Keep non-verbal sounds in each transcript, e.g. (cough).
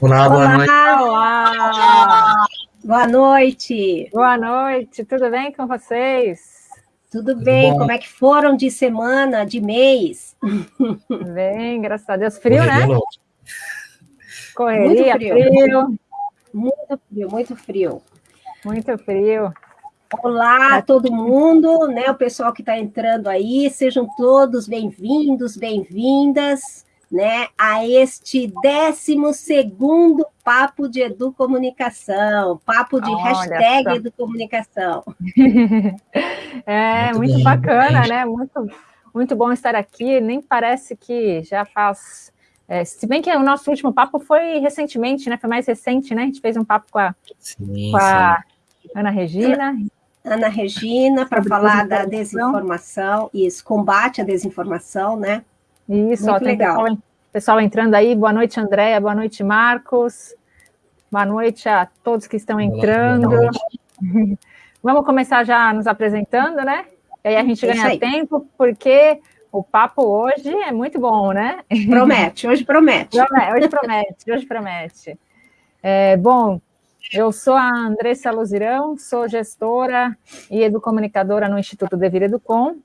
Olá, boa Olá. noite. Olá. Boa noite. Boa noite, tudo bem com vocês? Tudo, Tudo bem, bom. como é que foram de semana, de mês? (laughs) Bem, graças a Deus. Frio, Correria né? Correria, muito frio. frio. Muito frio, muito frio. Muito frio. Olá a todo mundo, né? O pessoal que está entrando aí, sejam todos bem-vindos, bem-vindas, né? A este 12 Papo de Educomunicação, papo de Olha hashtag só. Educomunicação. (laughs) é, muito, muito bacana, né? Muito, muito bom estar aqui. Nem parece que já faz. É, se bem que o nosso último papo foi recentemente, né? Foi mais recente, né? A gente fez um papo com a, sim, com a Ana Regina. Ana Regina, para falar da desinformação, isso, combate à desinformação, né? Isso, Muito ó, legal. Pessoal, pessoal entrando aí, boa noite, Andréia, boa noite, Marcos, boa noite a todos que estão entrando. (laughs) Vamos começar já nos apresentando, né? E aí a gente ganha tempo, porque o papo hoje é muito bom, né? Promete, hoje promete. Hoje promete, hoje promete. É, bom, eu sou a Andressa Luzirão, sou gestora e educomunicadora no Instituto Devir Educom,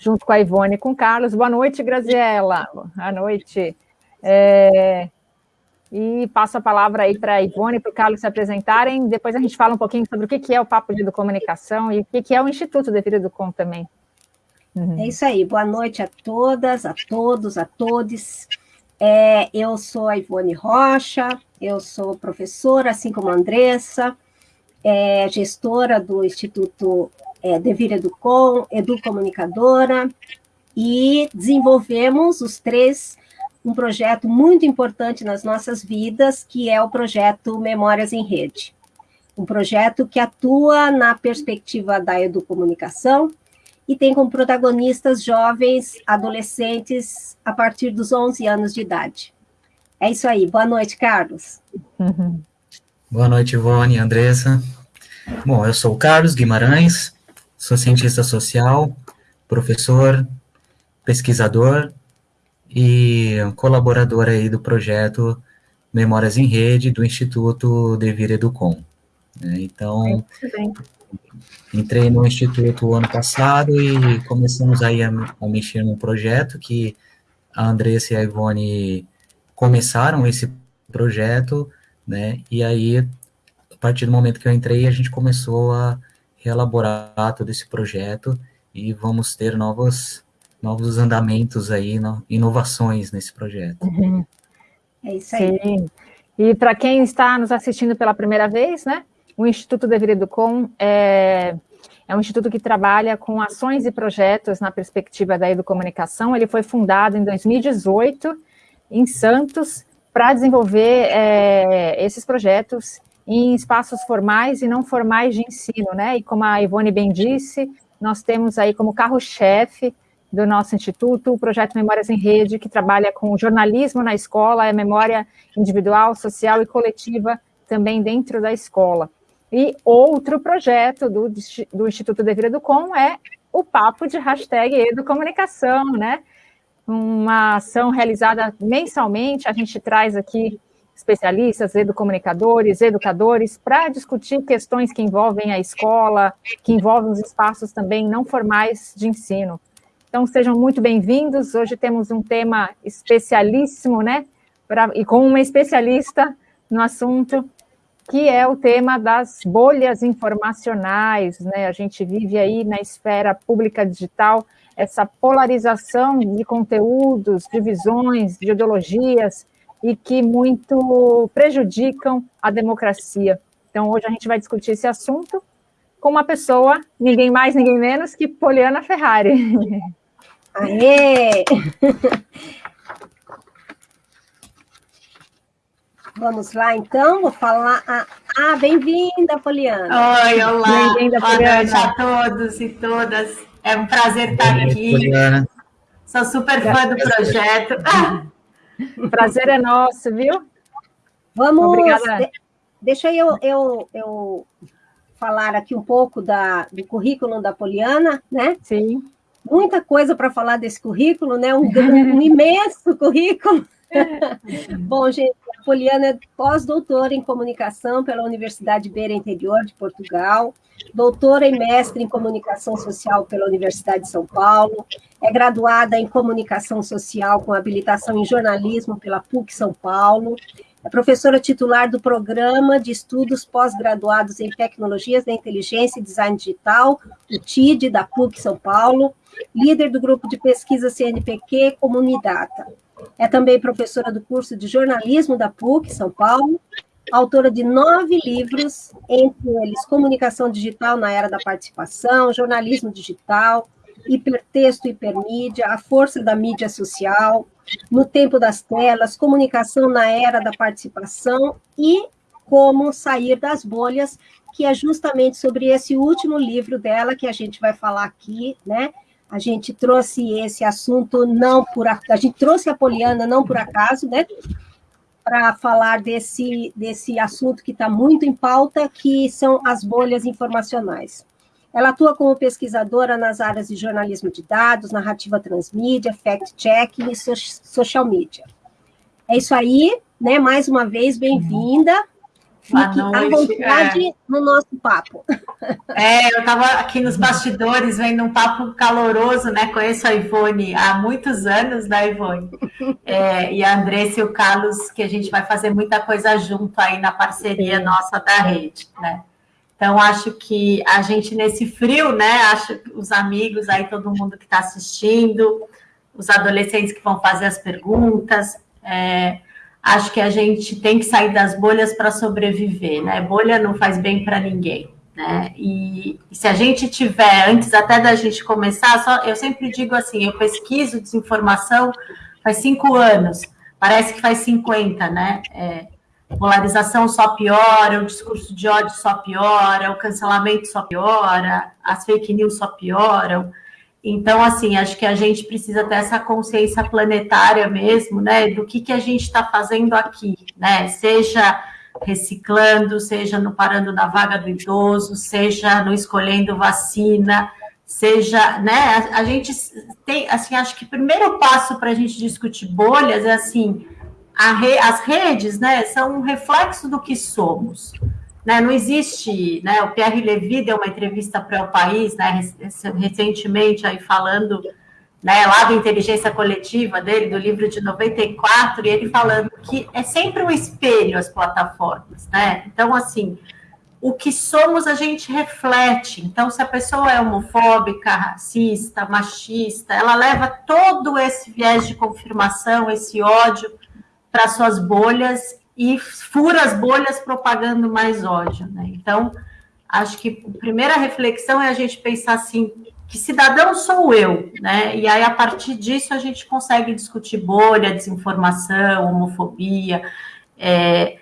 junto com a Ivone e com o Carlos. Boa noite, Graziela. Boa noite. É... E passo a palavra aí para a Ivone e para o Carlos se apresentarem. Depois a gente fala um pouquinho sobre o que é o Papo de Educomunicação e o que é o Instituto Devir Educom também. Uhum. É isso aí. Boa noite a todas, a todos, a todos. É, eu sou a Ivone Rocha, eu sou professora, assim como a Andressa, é, gestora do Instituto é, Devir Educom, educomunicadora, e desenvolvemos os três um projeto muito importante nas nossas vidas, que é o projeto Memórias em Rede. Um projeto que atua na perspectiva da educomunicação, e tem como protagonistas jovens, adolescentes, a partir dos 11 anos de idade. É isso aí. Boa noite, Carlos. Uhum. (laughs) Boa noite, Ivone, Andressa. Bom, eu sou o Carlos Guimarães, sou cientista social, professor, pesquisador e colaborador aí do projeto Memórias em Rede do Instituto Devir Educom. Então, Entrei no Instituto ano passado e começamos aí a, a mexer num projeto que a Andressa e a Ivone começaram esse projeto, né, e aí, a partir do momento que eu entrei, a gente começou a reelaborar todo esse projeto e vamos ter novos, novos andamentos aí, no, inovações nesse projeto. Uhum. É isso aí. Sim. E para quem está nos assistindo pela primeira vez, né, o Instituto Dever Educom é, é um instituto que trabalha com ações e projetos na perspectiva da educomunicação. Ele foi fundado em 2018 em Santos para desenvolver é, esses projetos em espaços formais e não formais de ensino, né? E como a Ivone bem disse, nós temos aí como carro-chefe do nosso instituto o projeto Memórias em Rede, que trabalha com jornalismo na escola, é memória individual, social e coletiva também dentro da escola. E outro projeto do, do Instituto Devir Educom é o papo de hashtag Educomunicação, né? Uma ação realizada mensalmente, a gente traz aqui especialistas, educomunicadores, educadores, para discutir questões que envolvem a escola, que envolvem os espaços também não formais de ensino. Então, sejam muito bem-vindos. Hoje temos um tema especialíssimo, né? Pra, e com uma especialista no assunto, que é o tema das bolhas informacionais, né? A gente vive aí na esfera pública digital essa polarização de conteúdos, de visões, de ideologias e que muito prejudicam a democracia. Então, hoje a gente vai discutir esse assunto com uma pessoa, ninguém mais, ninguém menos que Poliana Ferrari. (laughs) Aê! Vamos lá, então, vou falar. Ah, ah bem-vinda, Poliana. Oi, olá. Bem-vinda, Poliana. Boa noite a todos e todas. É um prazer estar aqui. Poliana. Sou super fã do projeto. O prazer é nosso, viu? Vamos. Obrigada. De, deixa eu, eu, eu falar aqui um pouco da, do currículo da Poliana, né? Sim. Muita coisa para falar desse currículo, né? Um, um imenso currículo. Bom, gente, a Poliana é pós-doutora em comunicação pela Universidade Beira Interior de Portugal, doutora e mestre em comunicação social pela Universidade de São Paulo, é graduada em comunicação social com habilitação em jornalismo pela PUC São Paulo, é professora titular do Programa de Estudos Pós-Graduados em Tecnologias da Inteligência e Design Digital, o TID, da PUC São Paulo, líder do grupo de pesquisa CNPq Comunidata. É também professora do curso de jornalismo da PUC São Paulo, autora de nove livros, entre eles Comunicação Digital na Era da Participação, Jornalismo Digital, Hipertexto e Hipermídia, A Força da Mídia Social, no tempo das telas, comunicação na era da participação e como sair das bolhas, que é justamente sobre esse último livro dela que a gente vai falar aqui, né? A gente trouxe esse assunto não por a gente trouxe a Poliana não por acaso, né? Para falar desse desse assunto que está muito em pauta, que são as bolhas informacionais. Ela atua como pesquisadora nas áreas de jornalismo de dados, narrativa transmídia, fact-checking e social media. É isso aí, né? Mais uma vez, bem-vinda. Fique à vontade é. no nosso papo. É, eu estava aqui nos bastidores vendo um papo caloroso, né? Conheço a Ivone há muitos anos, né, Ivone? É, e a Andressa e o Carlos, que a gente vai fazer muita coisa junto aí na parceria Sim. nossa da rede, né? Então, acho que a gente, nesse frio, né? Acho que os amigos aí, todo mundo que está assistindo, os adolescentes que vão fazer as perguntas, é, acho que a gente tem que sair das bolhas para sobreviver, né? Bolha não faz bem para ninguém. Né? E, se a gente tiver, antes até da gente começar, só, eu sempre digo assim, eu pesquiso desinformação faz cinco anos, parece que faz 50, né? É, polarização só piora, o discurso de ódio só piora, o cancelamento só piora, as fake news só pioram. Então, assim, acho que a gente precisa ter essa consciência planetária mesmo, né, do que, que a gente está fazendo aqui, né, seja reciclando, seja no parando na vaga do idoso, seja no escolhendo vacina, seja, né, a, gente tem, assim, acho que o primeiro passo para a gente discutir bolhas é assim, re, as redes né, são um reflexo do que somos. Né, não existe, né, o Pierre Levy deu uma entrevista para o país, né, recentemente, aí falando né, lá da inteligência coletiva dele, do livro de 94, e ele falando que é sempre um espelho as plataformas, né? Então, assim, o que somos a gente reflete. Então, se a pessoa é homofóbica, racista, machista, ela leva todo esse viés de confirmação, esse ódio para suas bolhas e fura as bolhas propagando mais ódio. Né? Então, acho que a primeira reflexão é a gente pensar assim, que cidadão sou eu, né? E aí, a partir disso, a gente consegue discutir bolha, desinformação, homofobia. É,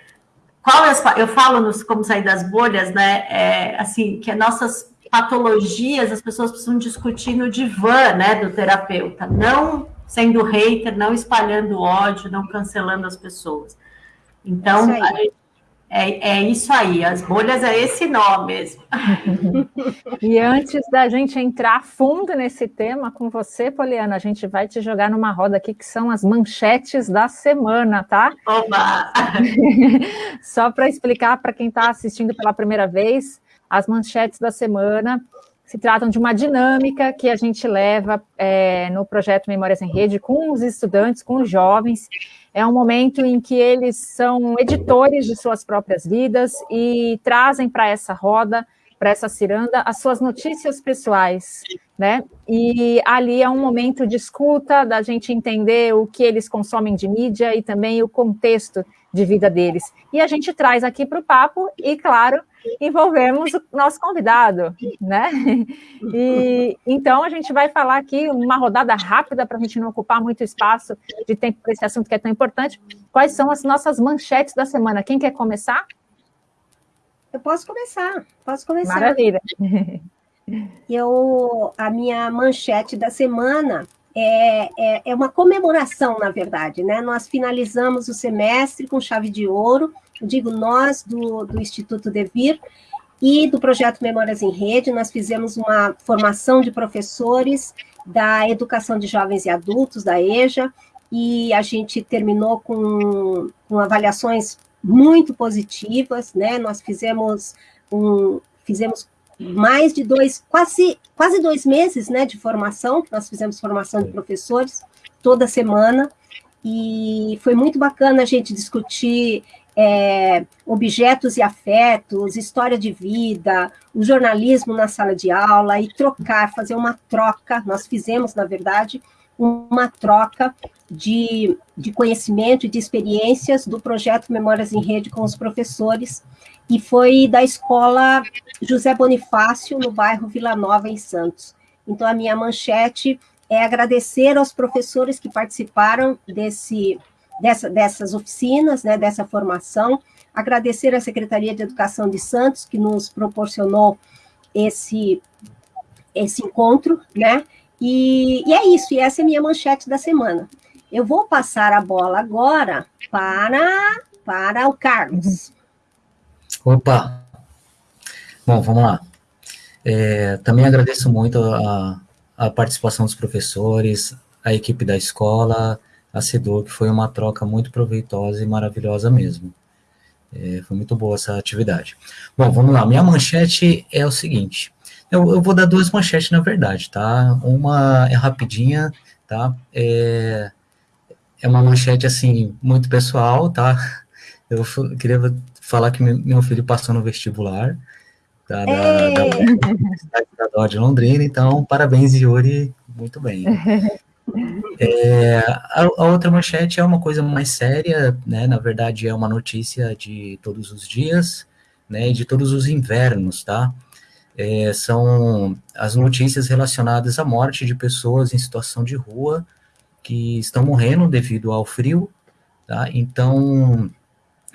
qual é, eu falo nos como sair das bolhas, né? É, assim, que nossas patologias as pessoas precisam discutir no divã, né, do terapeuta, não sendo hater, não espalhando ódio, não cancelando as pessoas. Então, é, é, isso aí, as bolhas é esse nó mesmo. (laughs) e antes da gente entrar fundo nesse tema com você, Poliana, a gente vai te jogar numa roda aqui que são as manchetes da semana, tá? Oba! (laughs) Só para explicar para quem está assistindo pela primeira vez, as manchetes da semana se tratam de uma dinâmica que a gente leva é, no projeto Memórias em Rede com os estudantes, com os jovens. É um momento em que eles são editores de suas próprias vidas e trazem para essa roda, para essa ciranda, as suas notícias pessoais, né? E ali é um momento de escuta, da gente entender o que eles consomem de mídia e também o contexto de vida deles. E a gente traz aqui para o papo e, claro, envolvemos o nosso convidado, né? (laughs) E então a gente vai falar aqui uma rodada rápida para a gente não ocupar muito espaço de tempo para esse assunto que é tão importante. Quais são as nossas manchetes da semana? Quem quer começar? Eu posso começar, posso começar. Maravilha. Eu, a minha manchete da semana é, é, é, uma comemoração, na verdade, né? Nós finalizamos o semestre com chave de ouro, digo nós, do, do Instituto Devir, e do projeto Memórias em Rede, nós fizemos uma formação de professores da Educação de Jovens e Adultos, da EJA, e a gente terminou com, com avaliações muito positivas, né? Nós fizemos um, fizemos mais de dois, quase, quase dois meses, né, de formação. Nós fizemos formação de professores toda semana e foi muito bacana a gente discutir é, objetos e afetos, história de vida, o jornalismo na sala de aula e trocar, fazer uma troca. Nós fizemos, na verdade, uma troca de, de conhecimento e de experiências do projeto Memórias em Rede com os professores, e foi da escola José Bonifácio, no bairro Vila Nova, em Santos. Então, a minha manchete é agradecer aos professores que participaram desse, dessa, dessas oficinas, né, dessa formação, agradecer à Secretaria de Educação de Santos, que nos proporcionou esse, esse encontro, né, e, e é isso, e essa é a minha manchete da semana. Eu vou passar a bola agora para, para o Carlos. Opa! Bom, vamos lá. É, também agradeço muito a, a participação dos professores, a equipe da escola, a CEDUR, que foi uma troca muito proveitosa e maravilhosa mesmo. É, foi muito boa essa atividade. Bom, vamos lá. Minha manchete é o seguinte. Eu, eu, vou dar duas manchetes, na verdade, tá? Uma é rapidinha, tá? É, é uma manchete, assim, muito pessoal, tá? Eu queria falar que meu filho passou no vestibular tá? da, da, da, da de Londrina, então, parabéns, Yuri, muito bem. (laughs) É, a, a, outra manchete é uma coisa mais séria, né? Na verdade, é uma notícia de todos os dias, né? De todos os invernos, tá? é, são as notícias relacionadas à morte de pessoas em situação de rua que estão morrendo devido ao frio, tá? Então,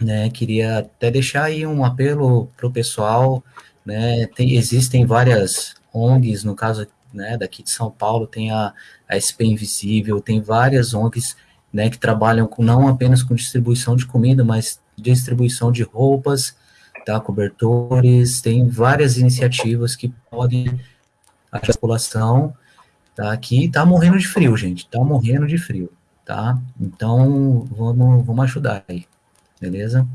né, queria até deixar aí um apelo para o pessoal, né, tem, existem várias ONGs, no caso, né, daqui de São Paulo, tem a, a SP Invisível, tem várias ONGs, né, que trabalham com, não apenas com distribuição de comida, mas distribuição de roupas, tá? cobertores, tem várias iniciativas que podem a população tá? que está morrendo de frio, gente, está morrendo de frio, tá? Então, vamos, vamos ajudar aí, beleza?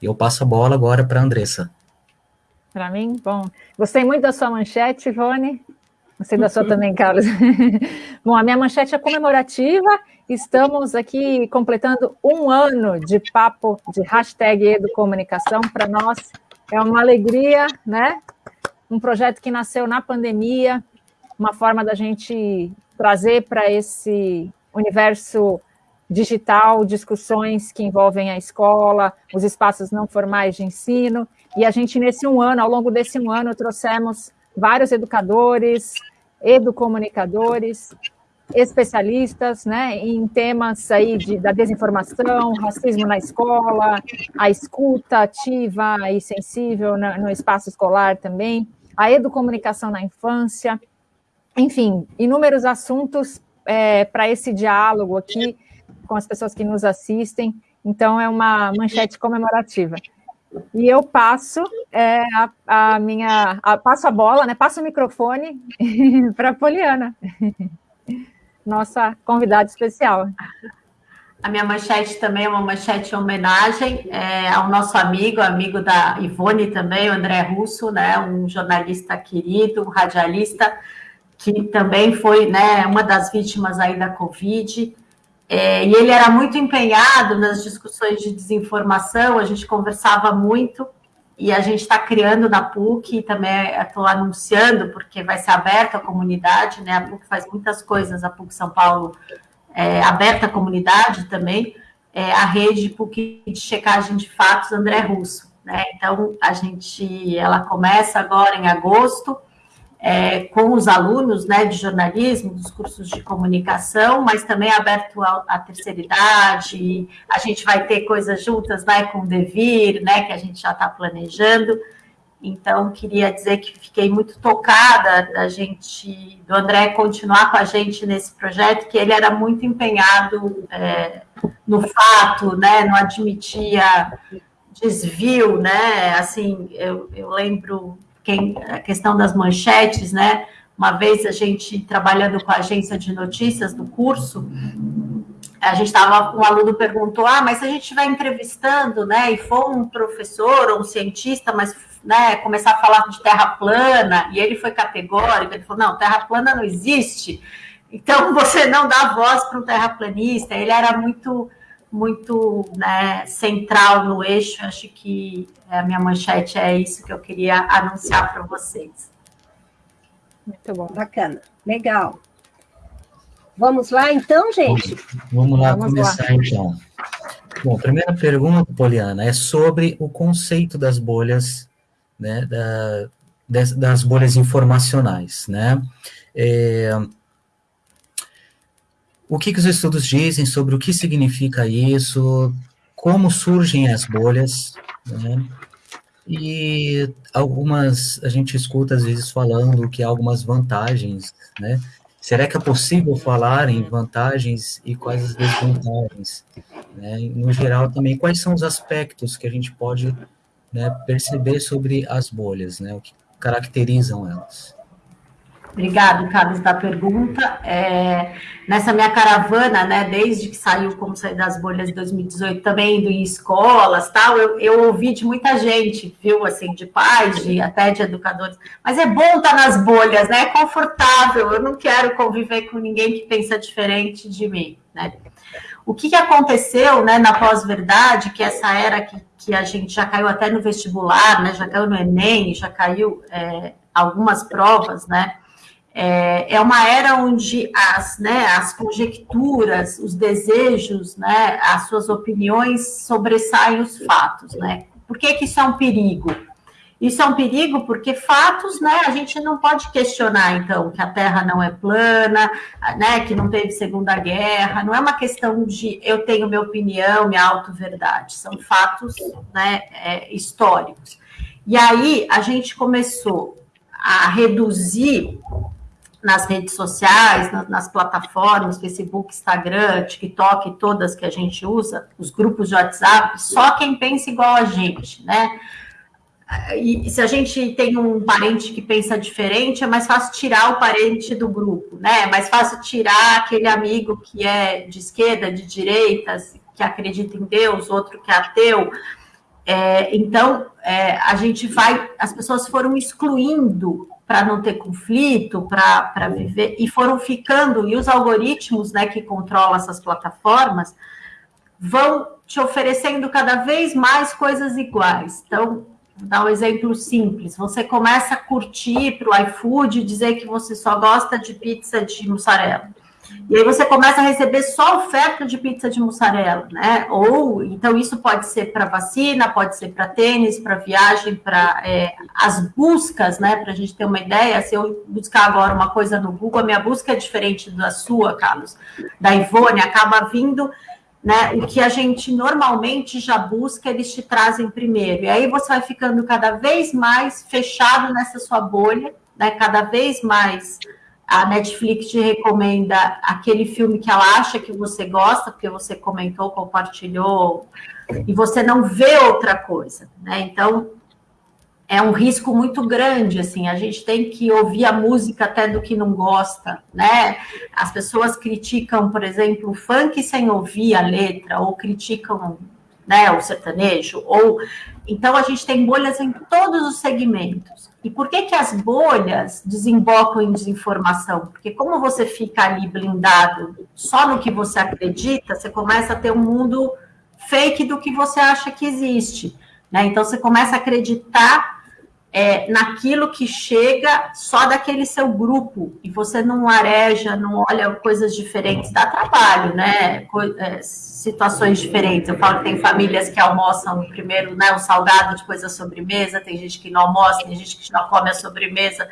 E eu passo a bola agora para a Andressa. Para mim, bom. Gostei muito da sua manchete, Ivone. Gostei da sua também, Carlos. (laughs) bom, a minha manchete é comemorativa Estamos aqui completando um ano de papo de hashtag Educomunicação. Para nós é uma alegria, né? Um projeto que nasceu na pandemia, uma forma da gente trazer para esse universo digital discussões que envolvem a escola, os espaços não formais de ensino. E a gente, nesse um ano, ao longo desse um ano, trouxemos vários educadores, educomunicadores, especialistas né, em temas aí de, da desinformação, racismo na escola, a escuta ativa e sensível no, no espaço escolar também, a educomunicação na infância, enfim, inúmeros assuntos é, para esse diálogo aqui com as pessoas que nos assistem. Então, é uma manchete comemorativa. E eu passo é, a, a, minha. A, passo a bola, né? Passo o microfone (laughs) para a Poliana (laughs) nossa convidada especial. A minha manchete também é uma manchete em homenagem é, ao nosso amigo, amigo da Ivone também, o André Russo, né, um jornalista querido, um radialista, que também foi né, uma das vítimas aí da Covid. É, e ele era muito empenhado nas discussões de desinformação, a gente conversava muito, e a gente está criando na PUC, também estou anunciando, porque vai ser aberta à comunidade, né? A PUC faz muitas coisas, a PUC São Paulo é aberta à comunidade também, é a rede PUC de checagem de fatos André Russo, né? Então, a gente, ela começa agora em agosto, é, com os alunos né, de jornalismo, dos cursos de comunicação, mas também aberto à terceira idade. A gente vai ter coisas juntas né, com o Devir, né, que a gente já está planejando. Então, queria dizer que fiquei muito tocada da gente, do André continuar com a gente nesse projeto, que ele era muito empenhado é, no fato, né, não admitia desvio, né, assim, eu, eu lembro quem, a questão das manchetes, né? Uma vez a gente trabalhando com a agência de notícias do curso, a gente estava, um aluno perguntou, ah, mas se a gente estiver entrevistando, né, e for um professor ou um cientista, mas né, começar a falar de terra plana, e ele foi categórico, ele falou, não, terra plana não existe, então (laughs) você não dá voz para um terraplanista, ele era muito, muito né, central no eixo, acho que a minha manchete é isso que eu queria anunciar para vocês. Muito bom. Bacana, legal. Vamos lá, então, gente? Vamos lá Vamos começar, lá. então. Bom, a primeira pergunta, Poliana, é sobre o conceito das bolhas, né, da, das, das bolhas informacionais, né? É, o que, que os estudos dizem sobre o que significa isso, como surgem as bolhas, né? E algumas, a gente escuta às vezes falando que há algumas vantagens, né? Será que é possível falar em vantagens e quais as desvantagens? Né? No geral, também, quais são os aspectos que a gente pode né, perceber sobre as bolhas, né? o que caracterizam elas? Obrigado, Carlos, da pergunta. É, nessa minha caravana, né, desde que saiu Como Sair das Bolhas de 2018, também indo em escolas, tal, eu, eu ouvi de muita gente, viu, assim, de pais, de, até de educadores, mas é bom estar nas bolhas, né, é confortável, eu não quero conviver com ninguém que pensa diferente de mim, né. O que, que aconteceu, né, na pós-verdade, que essa era que, que a gente já caiu até no vestibular, né, já caiu no Enem, já caiu é, algumas provas, né, é, é uma era onde as, né, as conjecturas, os desejos, né, as suas opiniões sobressaem os fatos, né? Por que, que isso é um perigo? Isso é um perigo porque fatos, né, a gente não pode questionar, então, que a Terra não é plana, né, que não teve Segunda Guerra, não é uma questão de eu tenho minha opinião, minha auto-verdade, são fatos, né, é, históricos. E aí a gente começou a reduzir nas redes sociais, nas, nas, plataformas, Facebook, Instagram, TikTok, todas que a gente usa, os grupos de WhatsApp, só quem pensa igual a gente, né? E se a gente tem um parente que pensa diferente, é mais fácil tirar o parente do grupo, né? É mais fácil tirar aquele amigo que é de esquerda, de direita, que acredita em Deus, outro que é ateu. É, então, é, a gente vai, as pessoas foram excluindo para não ter conflito, para viver, e foram ficando, e os algoritmos né, que controlam essas plataformas vão te oferecendo cada vez mais coisas iguais. Então, vou dar um exemplo simples: você começa a curtir para o iFood dizer que você só gosta de pizza de mussarela. E aí você começa a receber só oferta de pizza de mussarela, né? Ou então isso pode ser para vacina, pode ser para tênis, para viagem, para é, as buscas, né? Para a gente ter uma ideia, se eu buscar agora uma coisa no Google, a minha busca é diferente da sua, Carlos, da Ivone, acaba vindo. Né, o que a gente normalmente já busca, eles te trazem primeiro. E aí você vai ficando cada vez mais fechado nessa sua bolha, né, cada vez mais a Netflix te recomenda aquele filme que ela acha que você gosta, porque você comentou, compartilhou, e você não vê outra coisa, né? Então, é um risco muito grande, assim, a gente tem que ouvir a música até do que não gosta, né? As pessoas criticam, por exemplo, o funk sem ouvir a letra, ou criticam né, o sertanejo, ou então a gente tem bolhas em todos os segmentos. E por que, que as bolhas desembocam em desinformação? Porque como você fica ali blindado só no que você acredita, você começa a ter um mundo fake do que você acha que existe. Né? Então você começa a acreditar é, naquilo que chega só daquele seu grupo, e você não areja, não olha coisas diferentes, dá trabalho, né? Co é, situações diferentes. Eu falo que tem famílias que almoçam primeiro né, o salgado, depois a sobremesa, tem gente que não almoça, tem gente que não come a sobremesa,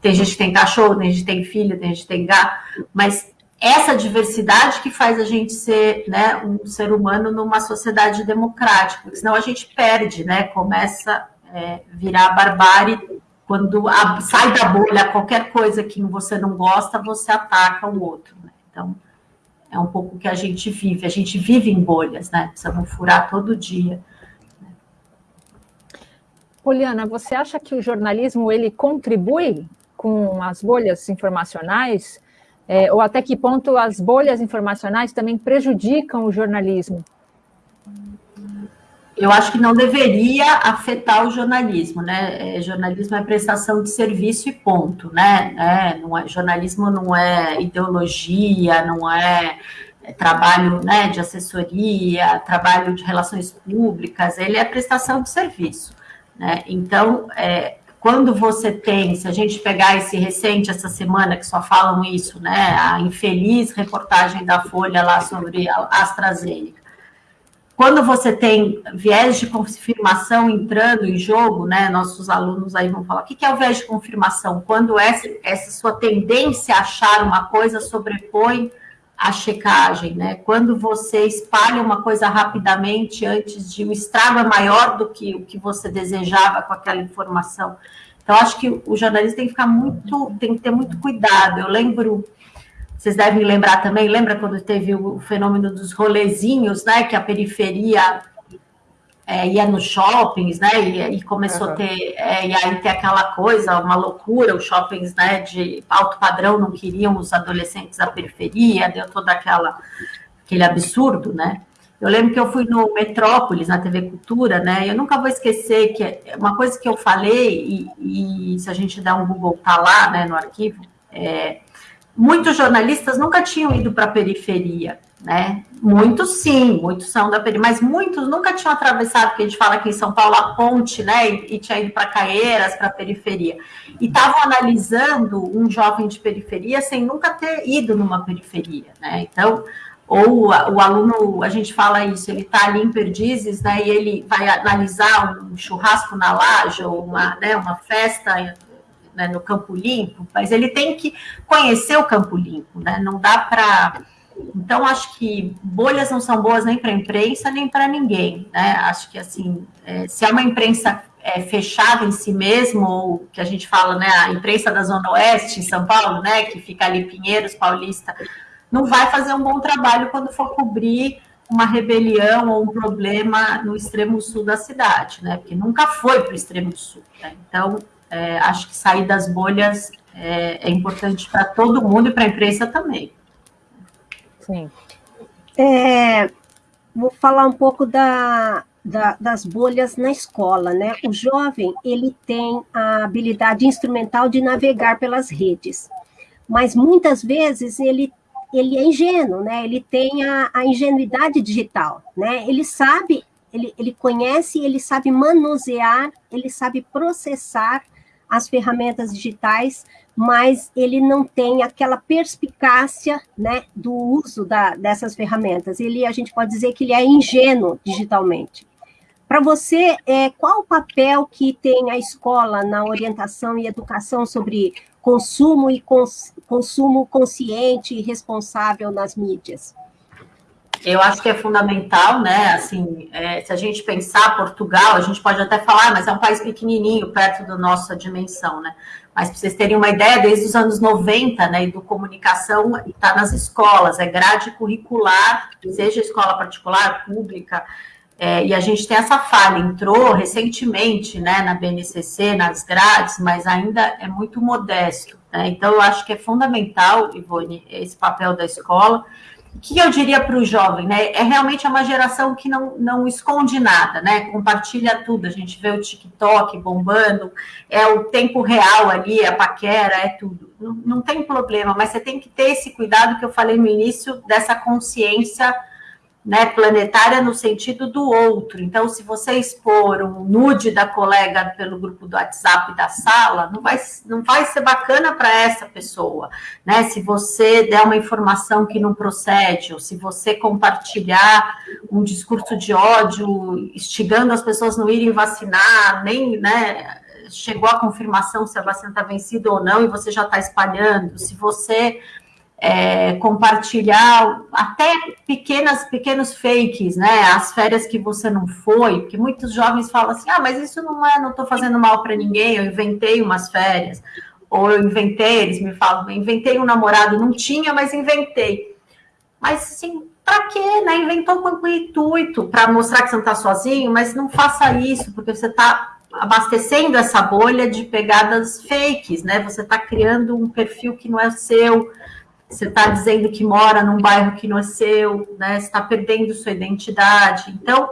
tem gente que tem cachorro, tem gente que tem filho, tem gente que tem gato, mas essa diversidade que faz a gente ser né, um ser humano numa sociedade democrática, porque senão a gente perde, né? Começa é, virar barbárie quando a, sai da bolha qualquer coisa que você não gosta, você ataca o outro. Né? Então, é um pouco o que a gente vive. A gente vive em bolhas, né? Precisamos furar todo dia. Poliana, você acha que o jornalismo ele contribui com as bolhas informacionais? É, ou até que ponto as bolhas informacionais também prejudicam o jornalismo? Eu acho que não deveria afetar o jornalismo, né? É, jornalismo é prestação de serviço e ponto, né? É, não é, jornalismo não é ideologia, não é, é trabalho né, de assessoria, trabalho de relações públicas, ele é prestação de serviço. Né? Então, é, quando você tem, se a gente pegar esse recente, essa semana, que só falam isso, né, a infeliz reportagem da Folha lá sobre a AstraZeneca, quando você tem viés de confirmação entrando em jogo, né, nossos alunos aí vão falar, o que é o viés de confirmação? Quando essa, essa sua tendência a achar uma coisa sobrepõe a checagem, né? Quando você espalha uma coisa rapidamente antes de um estrago é maior do que o que você desejava com aquela informação. Então, acho que o jornalista tem que ficar muito, tem que ter muito cuidado. Eu lembro, vocês devem lembrar também, lembra quando teve o fenômeno dos rolezinhos, né? Que a periferia é, ia nos shoppings, né? E, e começou uhum. a ter, é, e aí tem aquela coisa, uma loucura, os shoppings né, de alto padrão não queriam os adolescentes da periferia, deu todo aquela, aquele absurdo, né? Eu lembro que eu fui no Metrópolis, na TV Cultura, né? Eu nunca vou esquecer que é uma coisa que eu falei, e, e se a gente der um Google, tá lá, né, no arquivo, é, muitos jornalistas nunca tinham ido para a periferia né? Muitos sim, muitos são da periferia, mas muitos nunca tinham atravessado, porque a gente fala aqui em São Paulo, a ponte, né? E, e tinha ido para Caeiras, para a periferia. E estavam analisando um jovem de periferia sem nunca ter ido numa periferia, né? Então, ou o aluno, a gente fala isso, ele está ali em Perdizes, né? E ele vai analisar um churrasco na laje, ou uma, né, uma festa né, no Campo Limpo, mas ele tem que conhecer o Campo Limpo, né? Não dá para então, acho que bolhas não são boas nem para a imprensa, nem para ninguém. Né? Acho que, assim, é, se é uma imprensa é, fechada em si mesmo, ou que a gente fala, né, a imprensa da Zona Oeste, em São Paulo, né, que fica ali Pinheiros, Paulista, não vai fazer um bom trabalho quando for cobrir uma rebelião ou um problema no extremo sul da cidade, né? Porque nunca foi para o extremo sul. Né? Então, é, acho que sair das bolhas é, é importante para todo mundo e para a imprensa também. Sim. É, vou falar um pouco da, da, das bolhas na escola, né? O jovem, ele tem a habilidade instrumental de navegar pelas redes, mas muitas vezes ele, ele é ingênuo, né? Ele tem a, a ingenuidade digital, né? Ele sabe, ele, ele conhece, ele sabe manusear, ele sabe processar as ferramentas digitais, mas ele não tem aquela perspicácia né, do uso da, dessas ferramentas. Ele, a gente pode dizer que ele é ingênuo digitalmente. Para você, é, qual o papel que tem a escola na orientação e educação sobre consumo e cons, consumo consciente e responsável nas mídias? Eu acho que é fundamental, né? Assim, é, se a gente pensar Portugal, a gente pode até falar, mas é um país pequenininho, perto da nossa dimensão, né? Mas para vocês terem uma ideia, desde os anos 90, né, do comunicação está nas escolas, é grade curricular, seja escola particular, pública, é, e a gente tem essa falha, entrou recentemente, né, na BNCC, nas grades, mas ainda é muito modesto, né? Então, eu acho que é fundamental, Ivone, esse papel da escola, o que eu diria para o jovem, né? É realmente uma geração que não, não esconde nada, né? Compartilha tudo. A gente vê o TikTok bombando, é o tempo real ali, a paquera, é tudo. Não, não tem problema, mas você tem que ter esse cuidado que eu falei no início dessa consciência né, planetária no sentido do outro. Então, se você expor um nude da colega pelo grupo do WhatsApp da sala, não vai, não vai ser bacana para essa pessoa. Né? Se você der uma informação que não procede, ou se você compartilhar um discurso de ódio, instigando as pessoas não irem vacinar, nem né, chegou a confirmação se a vacina está vencida ou não, e você já está espalhando, se você é, compartilhar até pequenas, pequenos fakes, né? As férias que você não foi, porque muitos jovens falam assim: ah, mas isso não é, não estou fazendo mal para ninguém, eu inventei umas férias, ou eu inventei, eles me falam, inventei um namorado, não tinha, mas inventei. Mas assim, para quê, né? Inventou com intuito para mostrar que você não está sozinho, mas não faça isso, porque você está abastecendo essa bolha de pegadas fakes, né? Você está criando um perfil que não é seu você está dizendo que mora num bairro que não é seu, né? Está perdendo sua identidade. Então,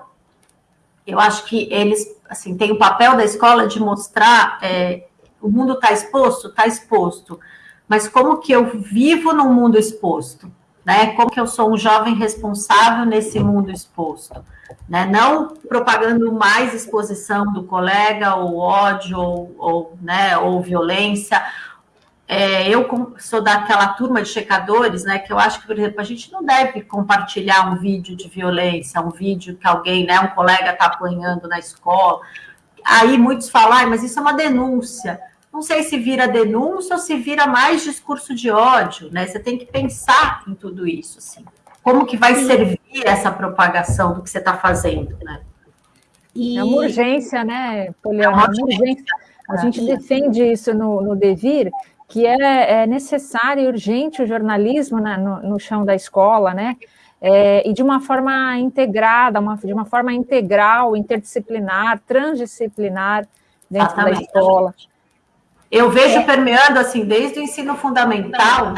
eu acho que eles, assim, tem o papel da escola de mostrar é, o mundo está exposto, está exposto, mas como que eu vivo num mundo exposto, né? Como que eu sou um jovem responsável nesse mundo exposto, né? Não propagando mais exposição do colega, ou ódio, ou, ou né, ou violência, é, eu sou daquela turma de checadores, né, que eu acho que, por exemplo, a gente não deve compartilhar um vídeo de violência, um vídeo que alguém, né, um colega está apanhando na escola. Aí muitos falam, ah, mas isso é uma denúncia. Não sei se vira denúncia ou se vira mais discurso de ódio, né? Você tem que pensar em tudo isso, assim. Como que vai servir essa propagação do que você está fazendo, né? E... É uma urgência, né, Poliana? É uma urgência. A gente defende isso no, no Devir, que é, é necessário e urgente o jornalismo né, no, no, chão da escola, né? É, e de uma forma integrada, uma, de uma forma integral, interdisciplinar, transdisciplinar dentro Exatamente. da escola. Eu vejo é. permeando assim desde o ensino fundamental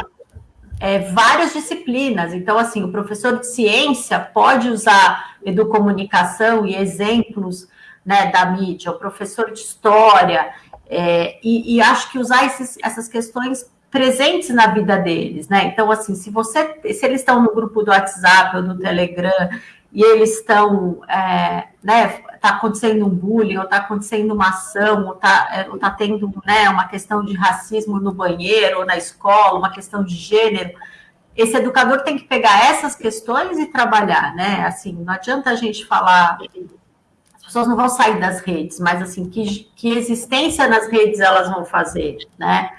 é, várias disciplinas. Então, assim, o professor de ciência pode usar educomunicação e exemplos né, da mídia, o professor de história, é, e, e, acho que usar esses, essas questões presentes na vida deles, né? Então, assim, se você, se eles estão no grupo do WhatsApp ou do Telegram e eles estão, é, né, tá acontecendo um bullying, ou tá acontecendo uma ação, ou tá, é, ou tá tendo, né, uma questão de racismo no banheiro ou na escola, uma questão de gênero, esse educador tem que pegar essas questões e trabalhar, né? Assim, não adianta a gente falar pessoas não vão sair das redes, mas assim, que, que existência nas redes elas vão fazer, né?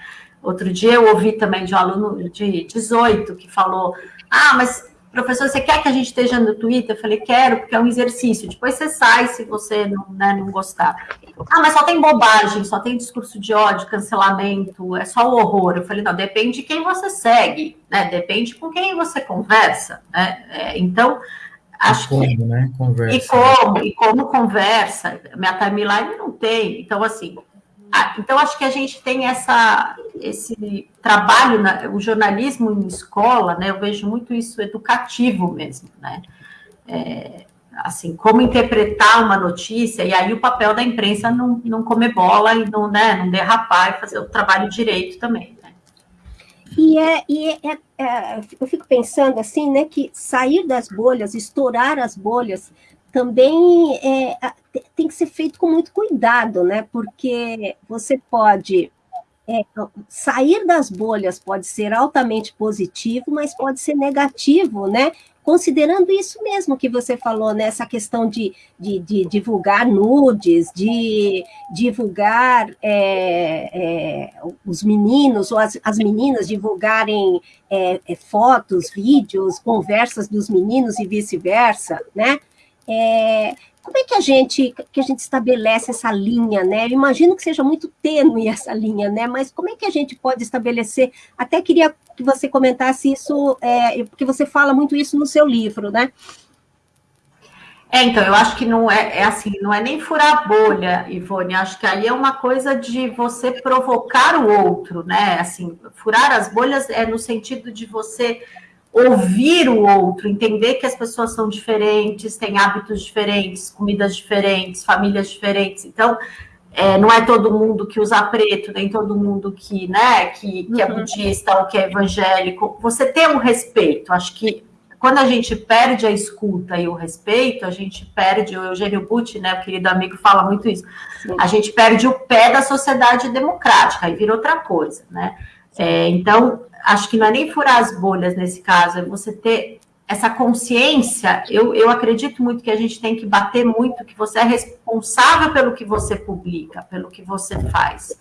Outro dia eu ouvi também de um aluno de 18 que falou: Ah, mas professor, você quer que a gente esteja no Twitter? Eu falei, quero, porque é um exercício. Depois você sai se você não, né, não gostar. Ah, mas só tem bobagem, só tem discurso de ódio, cancelamento, é só o horror. Eu falei, não, depende de quem você segue, né? Depende com quem você conversa. Né? É, então, Acho e como, que... né? Conversa. E como, e como conversa. Minha timeline não tem. Então, assim, então acho que a gente tem essa, esse trabalho, na, o jornalismo em escola, né? Eu vejo muito isso educativo mesmo, né? É, assim, como interpretar uma notícia, e aí o papel da imprensa não, não comer bola e não, né, não derrapar e fazer o trabalho direito também. E, é, e é, é, é, eu fico pensando assim, né, que sair das bolhas, estourar as bolhas, também é, tem que ser feito com muito cuidado, né? Porque você pode é, sair das bolhas pode ser altamente positivo, mas pode ser negativo, né? Considerando isso mesmo que você falou, né? Questão de, de, de divulgar nudes, de divulgar é, é, os meninos ou as, as meninas divulgarem é, é, fotos, vídeos, conversas dos meninos e vice-versa, né? Como é que a gente que a gente estabelece essa linha, né? Eu imagino que seja muito tênue essa linha, né? Mas como é que a gente pode estabelecer? Até queria que você comentasse isso, é, porque você fala muito isso no seu livro, né? É, então, eu acho que não é, é assim, não é nem furar bolha, Ivone, acho que aí é uma coisa de você provocar o outro, né? Assim, furar as bolhas é no sentido de você ouvir o outro, entender que as pessoas são diferentes, têm hábitos diferentes, comidas diferentes, famílias diferentes. Então, é, não é todo mundo que usa preto, nem todo mundo que, né, que, que é uhum. budista ou que é evangélico. Você tem um respeito. Acho que quando a gente perde a escuta e o respeito, a gente perde, o Eugênio Butti, né, o querido amigo, fala muito isso, Sim. a gente perde o pé da sociedade democrática, e vira outra coisa, né? É, então, acho que não é nem furar as bolhas nesse caso, é você ter essa consciência. Eu, eu acredito muito que a gente tem que bater muito que você é responsável pelo que você publica, pelo que você faz.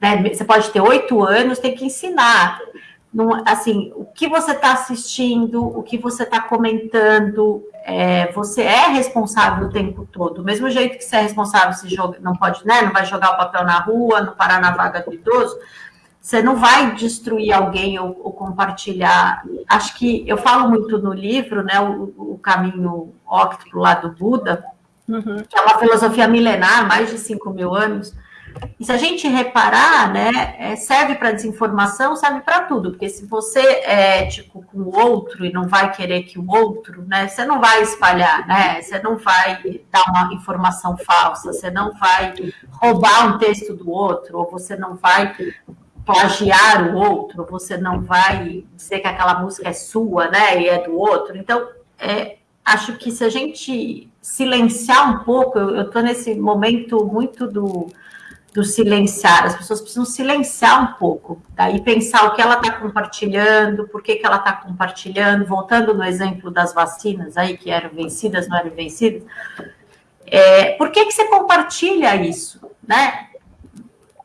Né? Você pode ter oito anos, tem que ensinar. Assim, o que você está assistindo, o que você está comentando, é, você é responsável o tempo todo. Do mesmo jeito que você é responsável se joga, não pode, né? Não vai jogar o papel na rua, não parar na vaga do idoso você não vai destruir alguém ou, ou, compartilhar. Acho que eu falo muito no livro, né, o, o caminho óctuplo lá do Buda, uhum. que é uma filosofia milenar, mais de 5 mil anos, E se a gente reparar, né, é, serve para desinformação, serve para tudo, porque se você é ético com o outro e não vai querer que o outro, né, você não vai espalhar, né, você não vai dar uma informação falsa, você não vai roubar um texto do outro, ou você não vai plagiar o outro, você não vai dizer que aquela música é sua, né, e é do outro. Então, é, acho que se a gente silenciar um pouco, eu estou nesse momento muito do, do silenciar, as pessoas precisam silenciar um pouco, daí pensar o que ela está compartilhando, por que, que ela está compartilhando, voltando no exemplo das vacinas aí, que eram vencidas, não eram vencidas, é, por que, que você compartilha isso, né?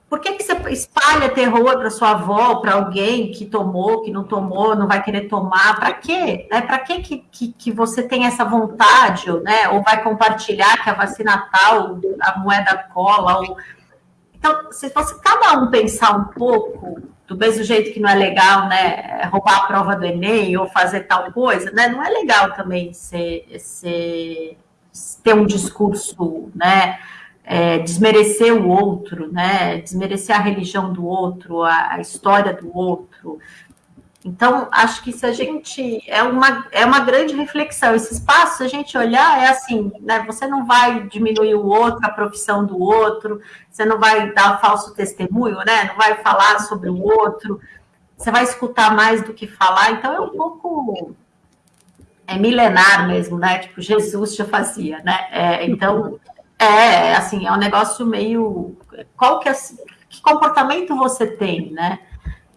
Por que, que você espalha terror para sua avó, para alguém que tomou, que não tomou, não vai querer tomar? Para quê? Né? Para que, que, que você tem essa vontade, né? Ou vai compartilhar que a vacina tal, a moeda cola? Ou... Então, se fosse cada um pensar um pouco, do mesmo jeito que não é legal, né? Roubar a prova do Enem ou fazer tal coisa, né? Não é legal também ser, ser, ter um discurso, né? É, desmerecer o outro, né? Desmerecer a religião do outro, a, a, história do outro. Então, acho que se a gente é uma, é uma grande reflexão. Esse espaço, se a gente olhar, é assim, né? Você não vai diminuir o outro, a profissão do outro, você não vai dar falso testemunho, né? Não vai falar sobre o outro, você vai escutar mais do que falar. Então, é um pouco é milenar mesmo, né? Tipo, Jesus já fazia, né? É, então, é, assim, é um negócio meio. Qual que é. Que comportamento você tem, né?